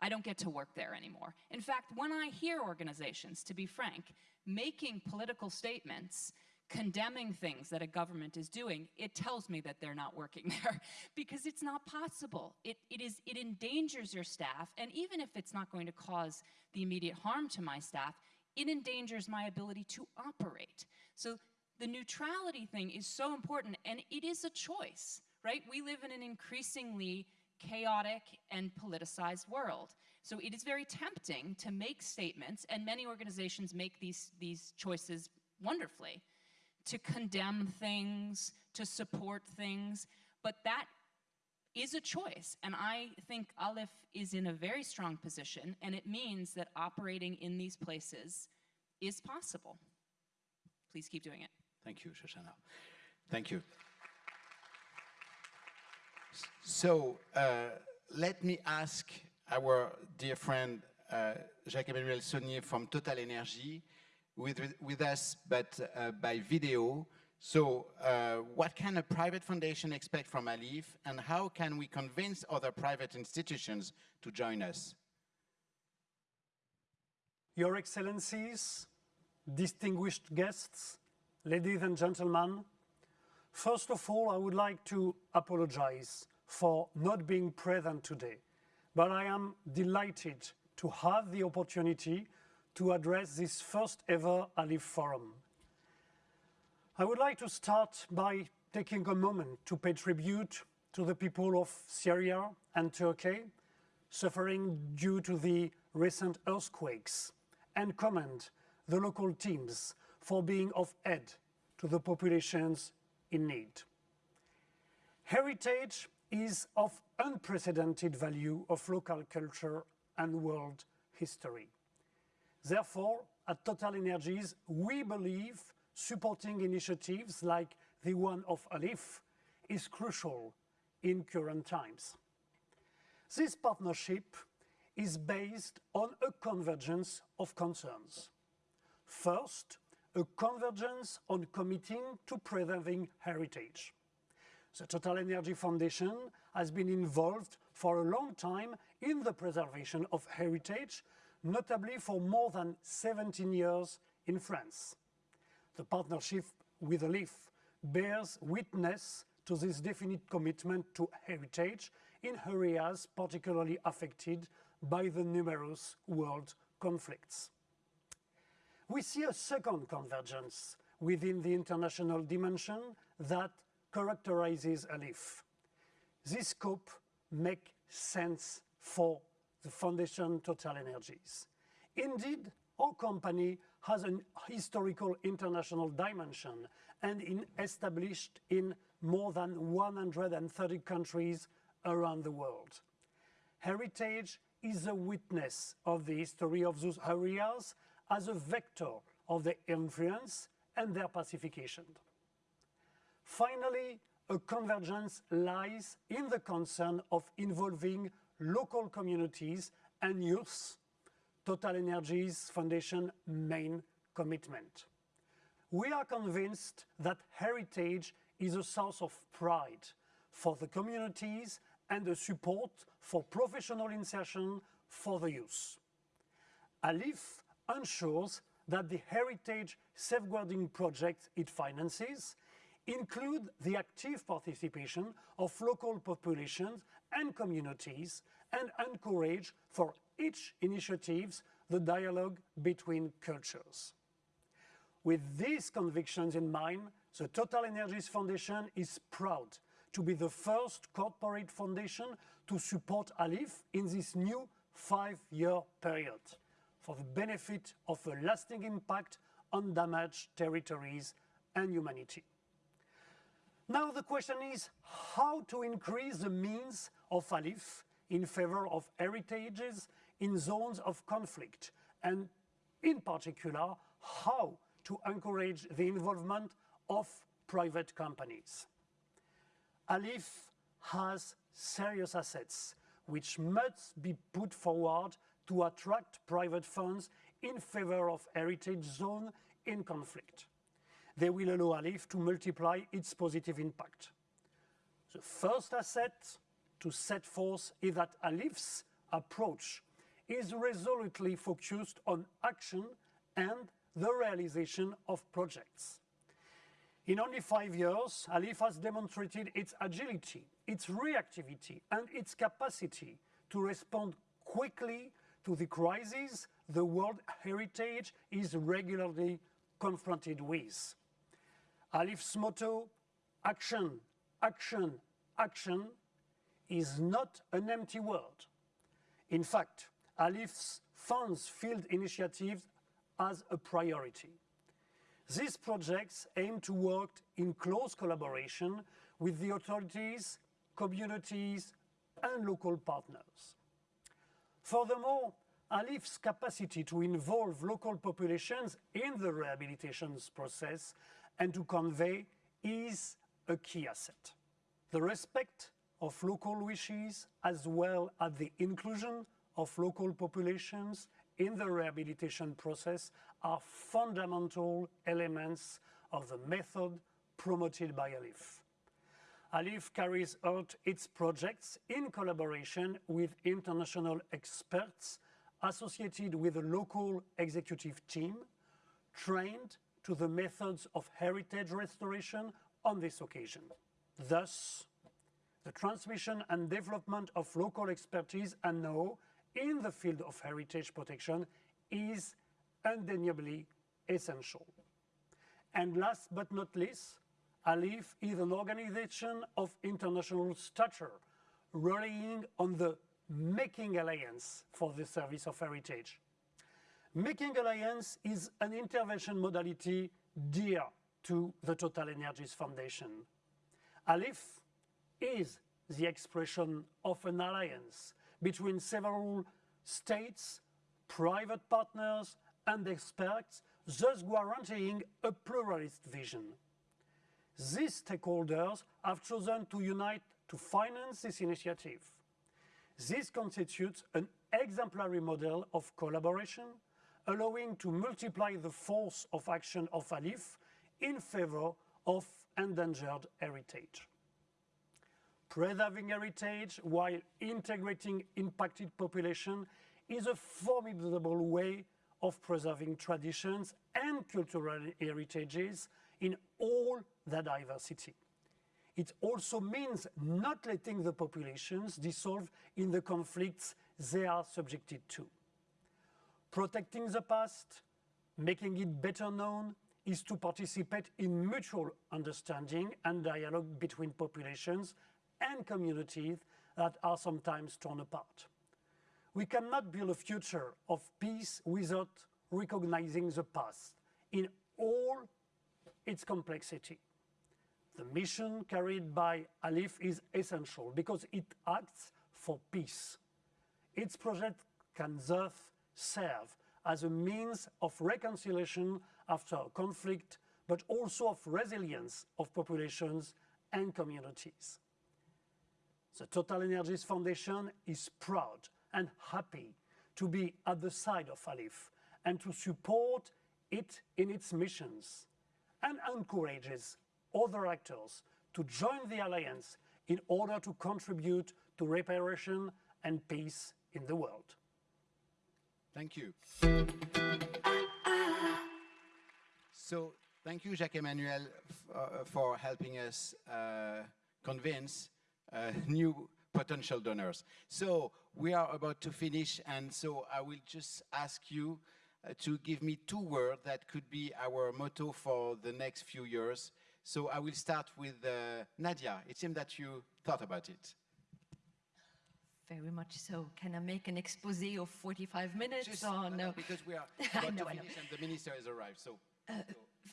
I don't get to work there anymore. In fact, when I hear organizations, to be frank, making political statements condemning things that a government is doing, it tells me that they're not working there because it's not possible. It, it, is, it endangers your staff, and even if it's not going to cause the immediate harm to my staff, it endangers my ability to operate. So the neutrality thing is so important, and it is a choice, right? We live in an increasingly chaotic and politicized world. So it is very tempting to make statements, and many organizations make these, these choices wonderfully, to condemn things, to support things, but that is a choice. And I think ALIPH is in a very strong position, and it means that operating in these places is possible. Please keep doing it. Thank you, Shoshana. Thank you. So uh, let me ask our dear friend uh, Jacques-Emmanuel Saulnier from Total Energy with, with us, but uh, by video, so uh, what can a private foundation expect from ALIPH and how can we convince other private institutions to join us? Your Excellencies, distinguished guests, ladies and gentlemen, first of all, I would like to apologize for not being present today, but I am delighted to have the opportunity to address this first ever ALIPH Forum. I would like to start by taking a moment to pay tribute to the people of Syria and Turkey suffering due to the recent earthquakes and commend the local teams for being of aid to the populations in need. Heritage is of unprecedented value of local culture and world history. Therefore, at Total Energies, we believe supporting initiatives like the one of ALIPH is crucial in current times. This partnership is based on a convergence of concerns. First, a convergence on committing to preserving heritage. The Total Energy Foundation has been involved for a long time in the preservation of heritage, notably for more than 17 years in France. The partnership with ALIPH bears witness to this definite commitment to heritage in areas particularly affected by the numerous world conflicts. We see a second convergence within the international dimension that characterizes ALIPH. This scope makes sense for the Foundation Total Energies. Indeed, our company has a historical international dimension and is established in more than 130 countries around the world. Heritage is a witness of the history of those areas as a vector of their influence and their pacification. Finally, a convergence lies in the concern of involving local communities and youth, Total Energies Foundation main commitment. We are convinced that heritage is a source of pride for the communities and a support for professional insertion for the youth. ALIPH ensures that the heritage safeguarding projects it finances include the active participation of local populations and communities and encourage for each initiative the dialogue between cultures. With these convictions in mind, the Total Energies Foundation is proud to be the first corporate foundation to support ALIPH in this new five-year period for the benefit of a lasting impact on damaged territories and humanity. Now the question is how to increase the means of ALIPH in favor of heritages in zones of conflict and in particular how to encourage the involvement of private companies. ALIPH has serious assets which must be put forward to attract private funds in favor of heritage zone in conflict. They will allow ALIPH to multiply its positive impact. The first asset to set forth is that ALIPH's approach is resolutely focused on action and the realization of projects. In only five years, ALIPH has demonstrated its agility, its reactivity, and its capacity to respond quickly to the crises the world heritage is regularly confronted with. ALIPH's motto, action, action, action, is not an empty word. In fact, ALIPH's funds field initiatives as a priority. These projects aim to work in close collaboration with the authorities, communities, and local partners. Furthermore, ALIPH's capacity to involve local populations in the rehabilitation process and to convey is a key asset. The respect of local wishes as well as the inclusion of local populations in the rehabilitation process are fundamental elements of the method promoted by ALIPH. ALIPH carries out its projects in collaboration with international experts associated with a local executive team trained to the methods of heritage restoration on this occasion. Thus, the transmission and development of local expertise and know in the field of heritage protection is undeniably essential. And last but not least, ALIPH is an organization of international stature, relying on the Making Alliance for the service of heritage. Making Alliance is an intervention modality dear to the Total Energies Foundation. ALIPH is the expression of an alliance between several states, private partners, and experts, thus guaranteeing a pluralist vision. These stakeholders have chosen to unite to finance this initiative. This constitutes an exemplary model of collaboration, allowing to multiply the force of action of ALIPH in favor of endangered heritage. Preserving heritage while integrating impacted population is a formidable way of preserving traditions and cultural heritages in all their diversity. It also means not letting the populations dissolve in the conflicts they are subjected to. Protecting the past, making it better known, is to participate in mutual understanding and dialogue between populations and communities that are sometimes torn apart. We cannot build a future of peace without recognizing the past in all its complexity. The mission carried by ALIPH is essential because it acts for peace. Its project can thus serve as a means of reconciliation after a conflict, but also of resilience of populations and communities. The Total Energies Foundation is proud and happy to be at the side of ALIPH and to support it in its missions and encourages other actors to join the alliance in order to contribute to reparation and peace in the world. Thank you. So thank you, Jacques-Emmanuel, uh, for helping us uh, convince new potential donors. So we are about to finish, and so I will just ask you uh, to give me two words that could be our motto for the next few years. So I will start with uh, Nadia. It seems that you thought about it. Very much so. Can I make an expose of 45 minutes Just, or uh, no? Because we are about know, to finish and the minister has arrived. So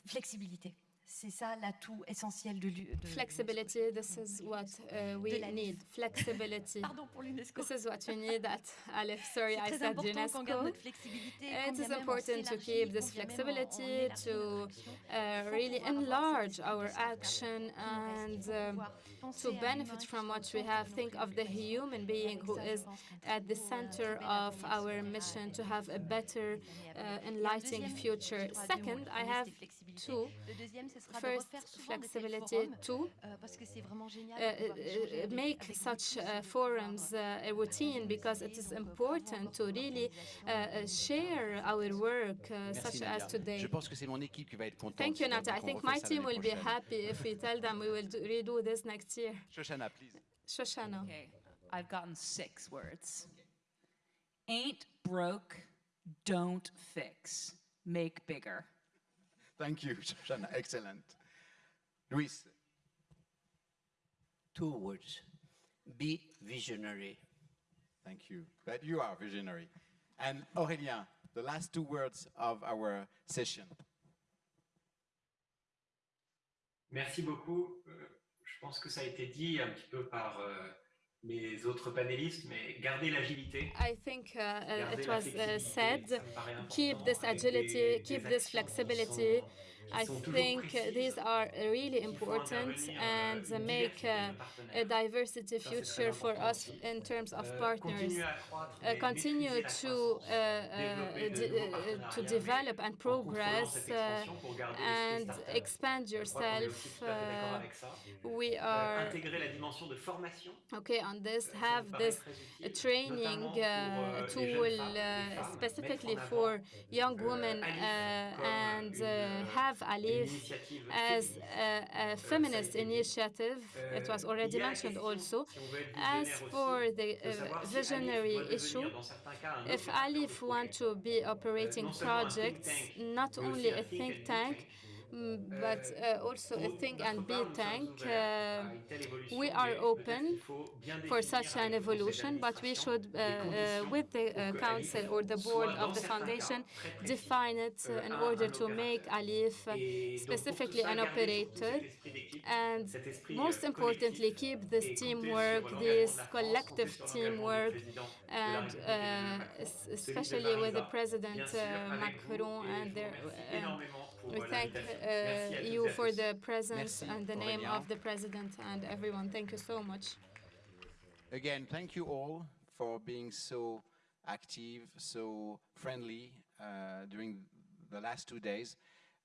Flexibilité. C'est ça l'atout essentiel de Flexibility, this is what uh, we need. Flexibility. Pardon pour l'UNESCO. This is what we need at ALIPH. Sorry, I said important qu'on garde UNESCO. It is bien même on important to keep this quand bien même on- on flexibility to uh, really enlarge our action and Il faut pouvoir penser to benefit from what we have, think of the human being who Avec ça, je is at the euh, center of our mission to have a better, uh, enlightening future. je crois, deux mots. Second, I have. Two. Le deuxième, ce sera First, de flexibility. forums, Two, euh, parce que vraiment génial uh, de uh, make such uh, forums uh, a routine because it is important to really uh, uh, share our work uh, such as today. Je pense que mon qui va être. Thank you, si Nata. I think my team l'année will be happy if we tell them we will do, redo this next year. Shoshana, please. Shoshana. Okay, I've gotten six words. Ain't broke, don't fix, make bigger. Thank you, Shoshana. Excellent. Luis. Two words. Be visionary. Thank you. But you are visionary. And Aurélien, the last two words of our session. Merci beaucoup. Euh, je pense que ça a été dit un petit peu par euh, mes autres panélistes, mais garder l'agilité. I think uh, uh, garder it la was uh, flexibilité, said, ça me paraît keep important, this avec agility, des- keep des this actions qui flexibility. I think these are really important euh, and make diversité de uh, partenaires. a diversity Ça, c'est très future for us in terms of Euh, partners. continuer à croître continue to de to develop and progress uh, expansion pour garder l'esprit and expand Je crois qu'on est yourself. aussi tout à fait d'accord we Euh, are intégrer la dimension de formation. okay on this. Have this très a utile, training uh, euh, tool jeunes femmes, les uh, specifically for young euh, women uh, and uh, euh, have une ALIPH initiative as a, a feminist initiative. It was Euh, already il y a la mentioned also. si on veut être As for the uh, visionary issue, devenir, dans certains cas, un if ALIPH want to be operating un think projects, not only a think think and be tank, but uh, also a think and be tank. uh, we are open for such an evolution, but we should, uh, uh, with the uh, council or the board of the foundation, define it uh, in order to make. ALIPH uh, specifically an operator and most importantly keep this teamwork, this collective teamwork, and uh, especially with the President uh, Macron and their. pour, we thank uh, you toutes et à for the presence Merci, and the name Aurélien. of the President and everyone. Thank you so much. Again, thank you all for being so active, so friendly uh, during the last two days.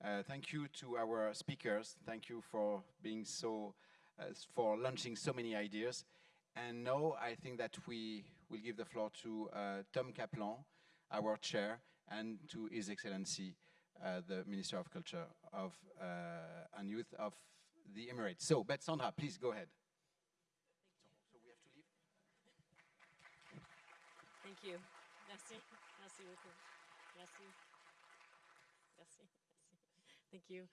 Uh, thank you to our speakers. Thank you for being so, uh, for launching so many ideas. And now I think that we will give the floor to uh, Tom Kaplan, our chair, and to His Excellency, the Minister of Culture of, uh, and Youth of the Emirates. So, but Sandra, please go ahead. So we have to leave? Thank you. Merci. Merci beaucoup. Merci. Merci. Thank you.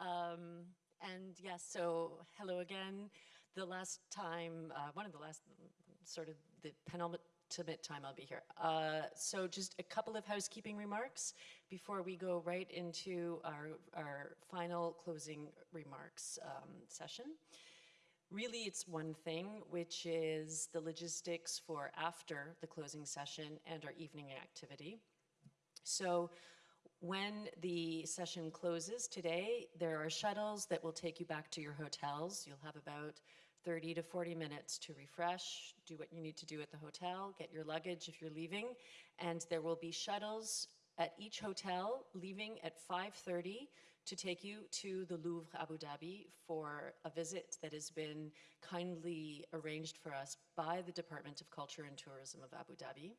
Um, and yes, so hello again. The last time, uh, one of the last, sort of the penultimate time I'll be here. Uh, so just a couple of housekeeping remarks before we go right into our, our final closing remarks um, session. Really, it's one thing, which is the logistics for after the closing session and our evening activity. So when the session closes today, there are shuttles that will take you back to your hotels. You'll have about 30 to 40 minutes to refresh, do what you need to do at the hotel, get your luggage if you're leaving, and there will be shuttles at each hotel leaving at 5:30 to take you to the Louvre Abu Dhabi for a visit that has been kindly arranged for us by the Department of Culture and Tourism of Abu Dhabi.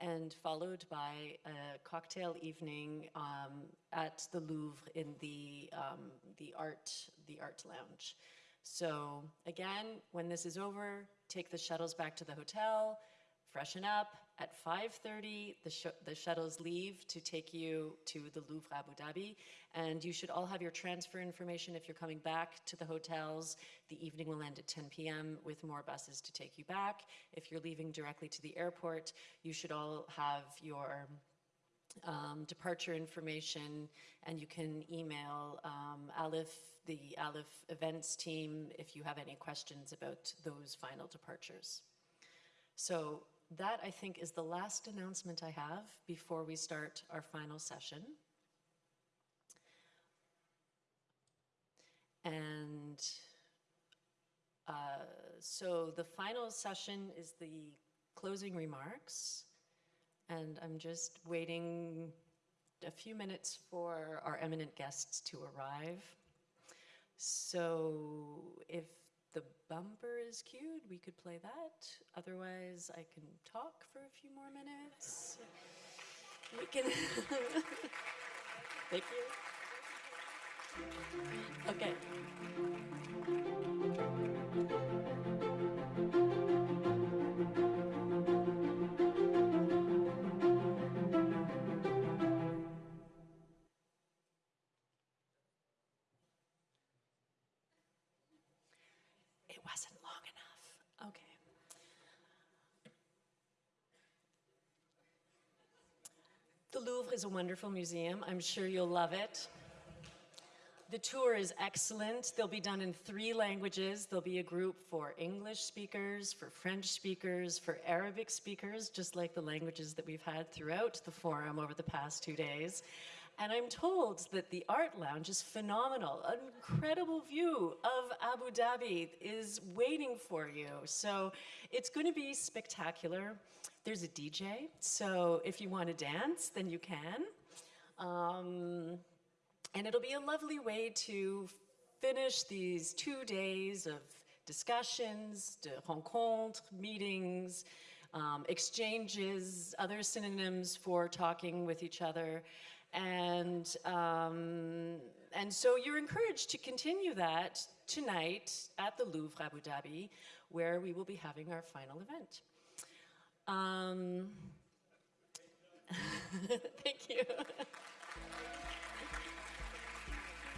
and followed by a cocktail evening um, at the Louvre in the, um, the, art, the art lounge. So again, when this is over, take the shuttles back to the hotel, freshen up. At 5.30, the, sh the shuttles leave to take you to the Louvre Abu Dhabi, and you should all have your transfer information if you're coming back to the hotels. The evening will end at 10 p.m. with more buses to take you back. If you're leaving directly to the airport, you should all have your um, departure information, and you can email um, ALIPH, the ALIPH events team, if you have any questions about those final departures. So that, I think, is the last announcement I have before we start our final session. And uh, so the final session is the closing remarks. And I'm just waiting a few minutes for our eminent guests to arrive. So if the bumper is cued, we could play that. Otherwise, I can talk for a few more minutes. We can. Thank you. Okay. Louvre is a wonderful museum. I'm sure you'll love it. The tour is excellent. They'll be done in three languages. There'll be a group for English speakers, for French speakers, for Arabic speakers, just like the languages that we've had throughout the forum over the past two days. And I'm told that the art lounge is phenomenal. An incredible view of Abu Dhabi is waiting for you. So it's going to be spectacular. There's a DJ, so if you want to dance, then you can. Um, and it'll be a lovely way to finish these two days of discussions, de rencontres, meetings, um, exchanges, other synonyms for talking with each other. And, um, and so you're encouraged to continue that tonight at the Louvre Abu Dhabi, where we will be having our final event. Um, thank you.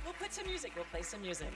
we'll put some music, we'll play some music.